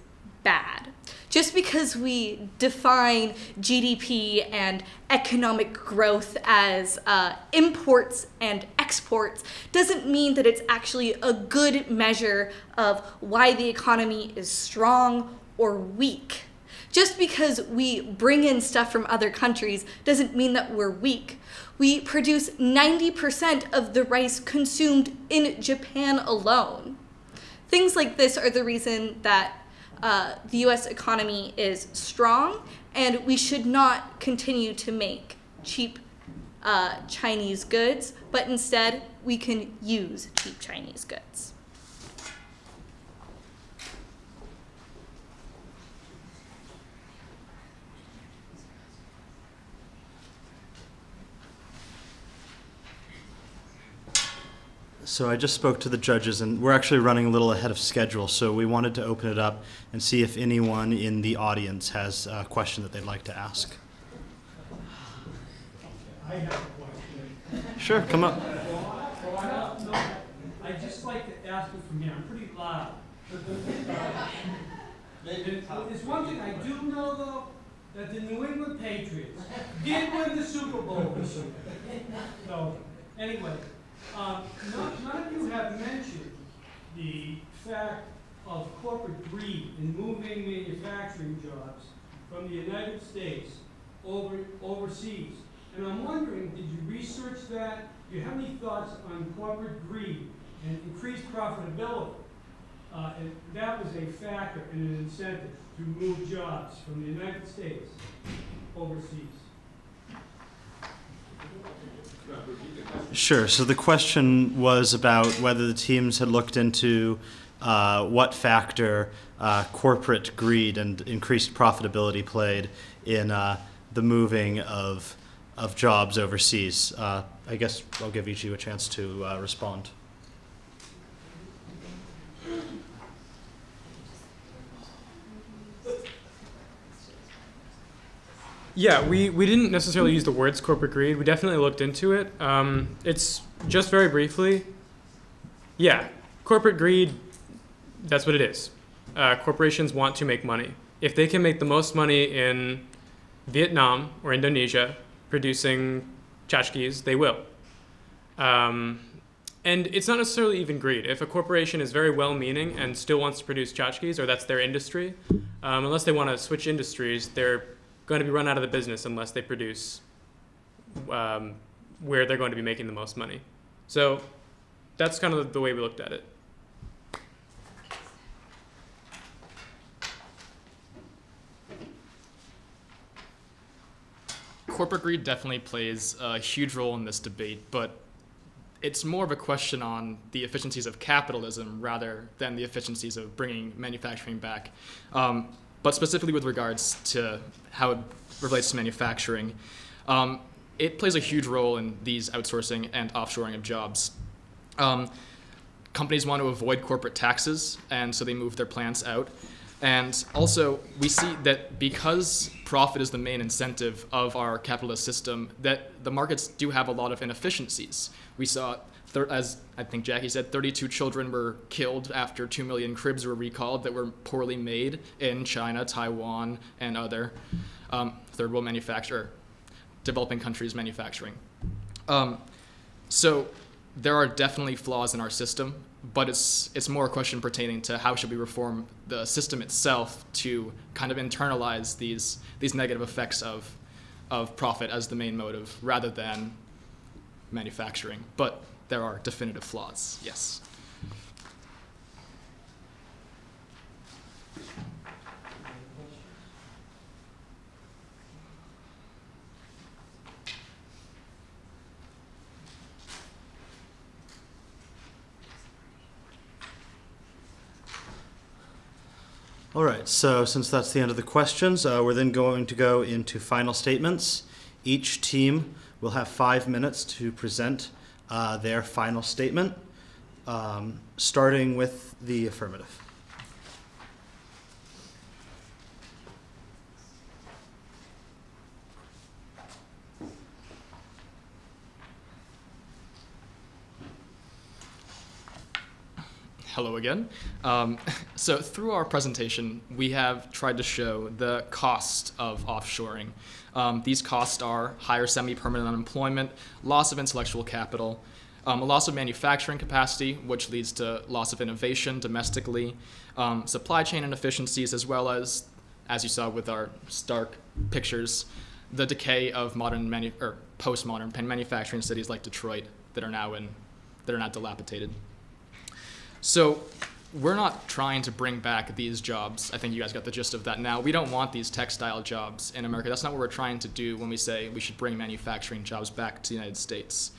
bad. Just because we define GDP and economic growth as uh, imports and exports doesn't mean that it's actually a good measure of why the economy is strong or weak. Just because we bring in stuff from other countries doesn't mean that we're weak. We produce 90% of the rice consumed in Japan alone. Things like this are the reason that uh, the US economy is strong, and we should not continue to make cheap uh, Chinese goods, but instead we can use cheap Chinese goods. So I just spoke to the judges, and we're actually running a little ahead of schedule, so we wanted to open it up and see if anyone in the audience has a question that they'd like to ask. I have a question. Sure, come up. I don't know, I'd just like to ask it from here, I'm pretty loud. There's one thing I do know though, that the New England Patriots did win the Super Bowl this year. So, anyway, um, none, none of you have mentioned the fact of corporate greed in moving manufacturing jobs from the United States over, overseas. And I'm wondering, did you research that? Do you have any thoughts on corporate greed and increased profitability? Uh, and that was a factor and an incentive to move jobs from the United States overseas. Sure. So the question was about whether the teams had looked into uh, what factor uh, corporate greed and increased profitability played in uh, the moving of of jobs overseas. Uh, I guess I'll give each of you a chance to uh, respond. Yeah, we, we didn't necessarily use the words corporate greed. We definitely looked into it. Um, it's just very briefly. Yeah, corporate greed, that's what it is. Uh, corporations want to make money. If they can make the most money in Vietnam or Indonesia producing tchotchkes, they will. Um, and it's not necessarily even greed. If a corporation is very well meaning and still wants to produce tchotchkes, or that's their industry, um, unless they want to switch industries, they're going to be run out of the business unless they produce um, where they're going to be making the most money. So that's kind of the way we looked at it. Corporate greed definitely plays a huge role in this debate, but it's more of a question on the efficiencies of capitalism rather than the efficiencies of bringing manufacturing back. Um, but specifically with regards to how it relates to manufacturing, um, it plays a huge role in these outsourcing and offshoring of jobs. Um, companies want to avoid corporate taxes, and so they move their plants out. And also, we see that because profit is the main incentive of our capitalist system, that the markets do have a lot of inefficiencies. We saw, as I think Jackie said, 32 children were killed after 2 million cribs were recalled that were poorly made in China, Taiwan, and other um, third world manufacturer, developing countries manufacturing. Um, so there are definitely flaws in our system, but it's it's more a question pertaining to how should we reform the system itself to kind of internalize these these negative effects of of profit as the main motive rather than manufacturing. But there are definitive flaws. Yes. All right, so since that's the end of the questions, uh, we're then going to go into final statements. Each team will have five minutes to present uh, their final statement, um, starting with the affirmative. Hello again. Um, *laughs* so through our presentation, we have tried to show the cost of offshoring. Um, these costs are higher semi-permanent unemployment, loss of intellectual capital, um, a loss of manufacturing capacity, which leads to loss of innovation domestically, um, supply chain inefficiencies, as well as, as you saw with our stark pictures, the decay of modern manu- or postmodern pen manufacturing cities like Detroit that are now in that are not dilapidated. So we're not trying to bring back these jobs. I think you guys got the gist of that now. We don't want these textile jobs in America. That's not what we're trying to do when we say we should bring manufacturing jobs back to the United States.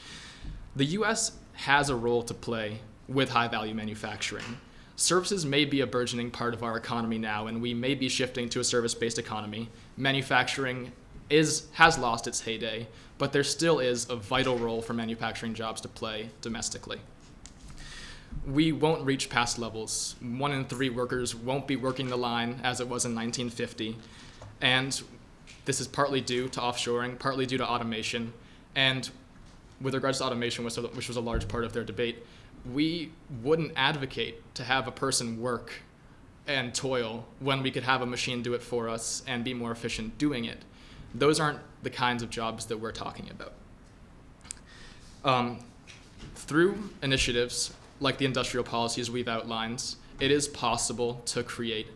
The US has a role to play with high value manufacturing. Services may be a burgeoning part of our economy now, and we may be shifting to a service based economy. Manufacturing is, has lost its heyday, but there still is a vital role for manufacturing jobs to play domestically we won't reach past levels. One in three workers won't be working the line as it was in 1950. And this is partly due to offshoring, partly due to automation. And with regards to automation, which was a large part of their debate, we wouldn't advocate to have a person work and toil when we could have a machine do it for us and be more efficient doing it. Those aren't the kinds of jobs that we're talking about. Um, through initiatives like the industrial policies we've outlined, it is possible to create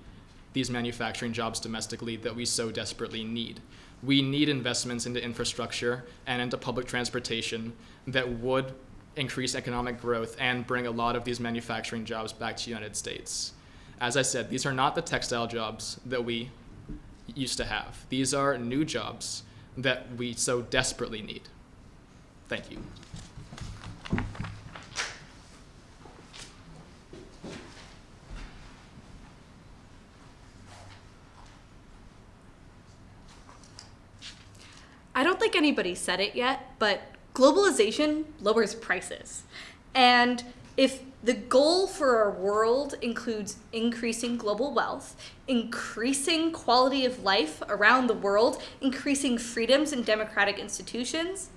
these manufacturing jobs domestically that we so desperately need. We need investments into infrastructure and into public transportation that would increase economic growth and bring a lot of these manufacturing jobs back to the United States. As I said, these are not the textile jobs that we used to have. These are new jobs that we so desperately need. Thank you. I don't think anybody said it yet, but globalization lowers prices. And if the goal for our world includes increasing global wealth, increasing quality of life around the world, increasing freedoms and democratic institutions,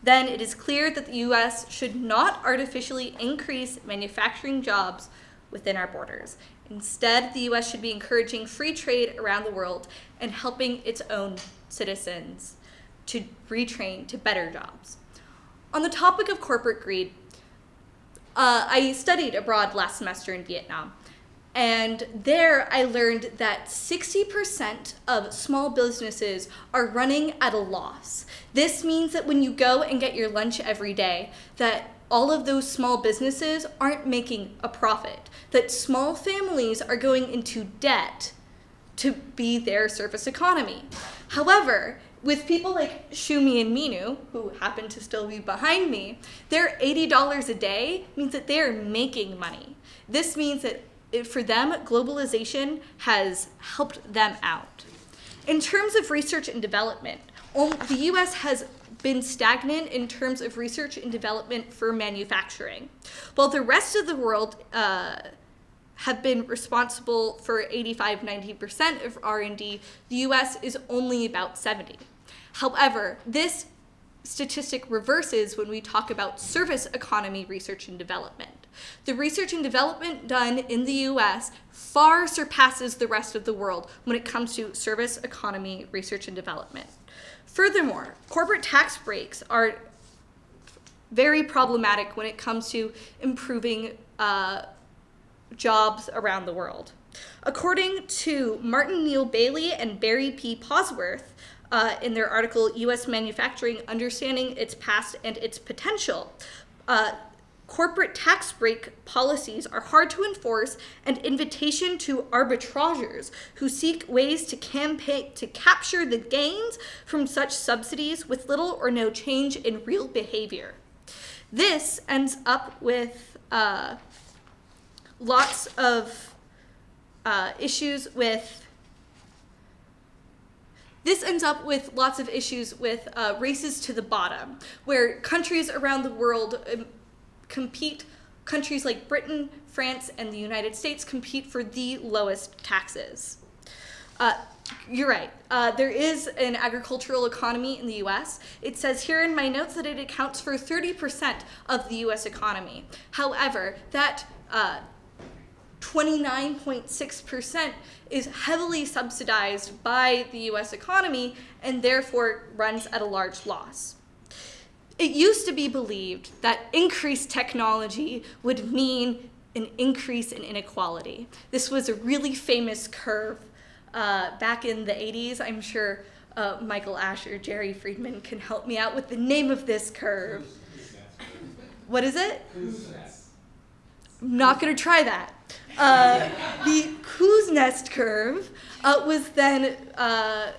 then it is clear that the US should not artificially increase manufacturing jobs within our borders. Instead, the US should be encouraging free trade around the world and helping its own citizens to retrain to better jobs. On the topic of corporate greed, uh, I studied abroad last semester in Vietnam. And there I learned that 60% of small businesses are running at a loss. This means that when you go and get your lunch every day, that all of those small businesses aren't making a profit, that small families are going into debt to be their service economy. However, with people like Shumi and Minu, who happen to still be behind me, their $80 a day means that they're making money. This means that for them, globalization has helped them out. In terms of research and development, the US has been stagnant in terms of research and development for manufacturing. While the rest of the world uh, have been responsible for 85 90% of R&D, the US is only about 70. However, this statistic reverses when we talk about service economy research and development. The research and development done in the US far surpasses the rest of the world when it comes to service economy research and development. Furthermore, corporate tax breaks are very problematic when it comes to improving uh, jobs around the world. According to Martin Neil Baily and Barry P. Bosworth, uh, in their article, U.S. Manufacturing Understanding Its Past and Its Potential, uh, corporate tax break policies are hard to enforce and invitation to arbitrageurs who seek ways to campaign to capture the gains from such subsidies with little or no change in real behavior. This ends up with uh, lots of uh, issues with this ends up with lots of issues with uh, races to the bottom, where countries around the world um, compete, countries like Britain, France, and the United States compete for the lowest taxes. Uh, you're right. Uh, there is an agricultural economy in the US. It says here in my notes that it accounts for 30% of the US economy. However, that uh, 29.6% is heavily subsidized by the US economy and therefore runs at a large loss. It used to be believed that increased technology would mean an increase in inequality. This was a really famous curve uh, back in the 80s. I'm sure uh, Michael Asher, or Jerry Friedman can help me out with the name of this curve. What is it? I'm not going to try that. Uh, the Kuznets curve uh, was then uh,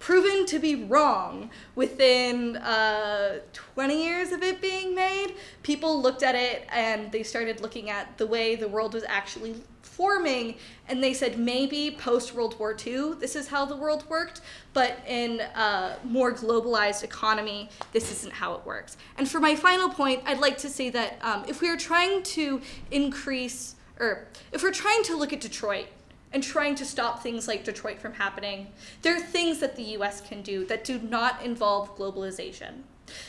proven to be wrong within uh, 20 years of it being made. People looked at it and they started looking at the way the world was actually forming and they said maybe post World War II this is how the world worked, but in a more globalized economy this isn't how it works. And for my final point, I'd like to say that um, if we are trying to increase or if we're trying to look at Detroit and trying to stop things like Detroit from happening, there are things that the US can do that do not involve globalization.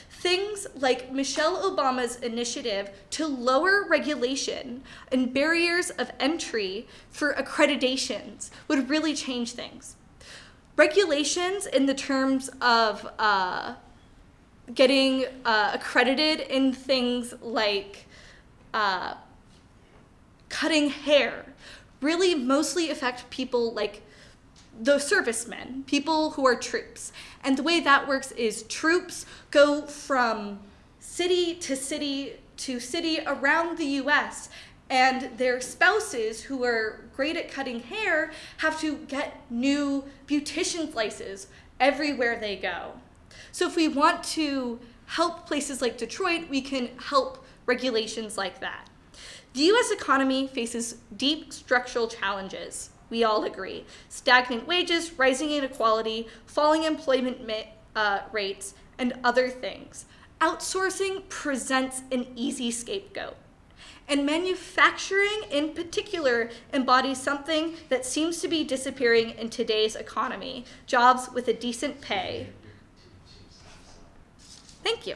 Things like Michelle Obama's initiative to lower regulation and barriers of entry for accreditations would really change things. Regulations in the terms of uh, getting uh, accredited in things like uh, cutting hair really mostly affect people like the servicemen, people who are troops. And the way that works is troops go from city to city to city around the US and their spouses who are great at cutting hair have to get new beautician slices everywhere they go. So if we want to help places like Detroit, we can help regulations like that. The US economy faces deep structural challenges. We all agree. Stagnant wages, rising inequality, falling employment uh, rates, and other things. Outsourcing presents an easy scapegoat. And manufacturing in particular embodies something that seems to be disappearing in today's economy jobs with a decent pay. Thank you.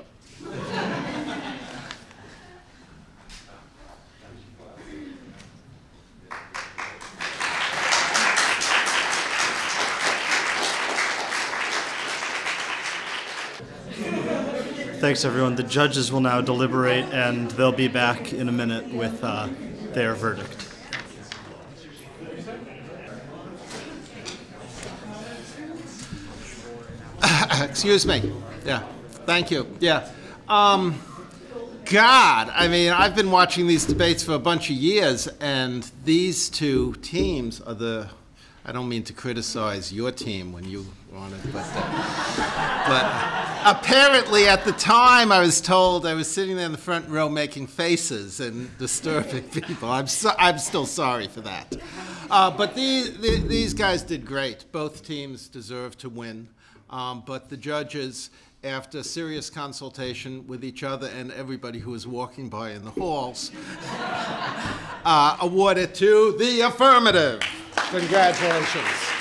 Thanks, everyone. The judges will now deliberate, and they'll be back in a minute with uh, their verdict. *coughs* Excuse me. Yeah. Thank you. Yeah. Um, God, I mean, I've been watching these debates for a bunch of years, and these two teams are the. I don't mean to criticize your team when you were on it, but, uh, but apparently at the time I was told I was sitting there in the front row making faces and disturbing *laughs* people. I'm, so, I'm still sorry for that. Uh, but these, these guys did great. Both teams deserve to win. Um, but the judges after serious consultation with each other and everybody who was walking by in the halls, *laughs* uh, awarded to the affirmative. Congratulations.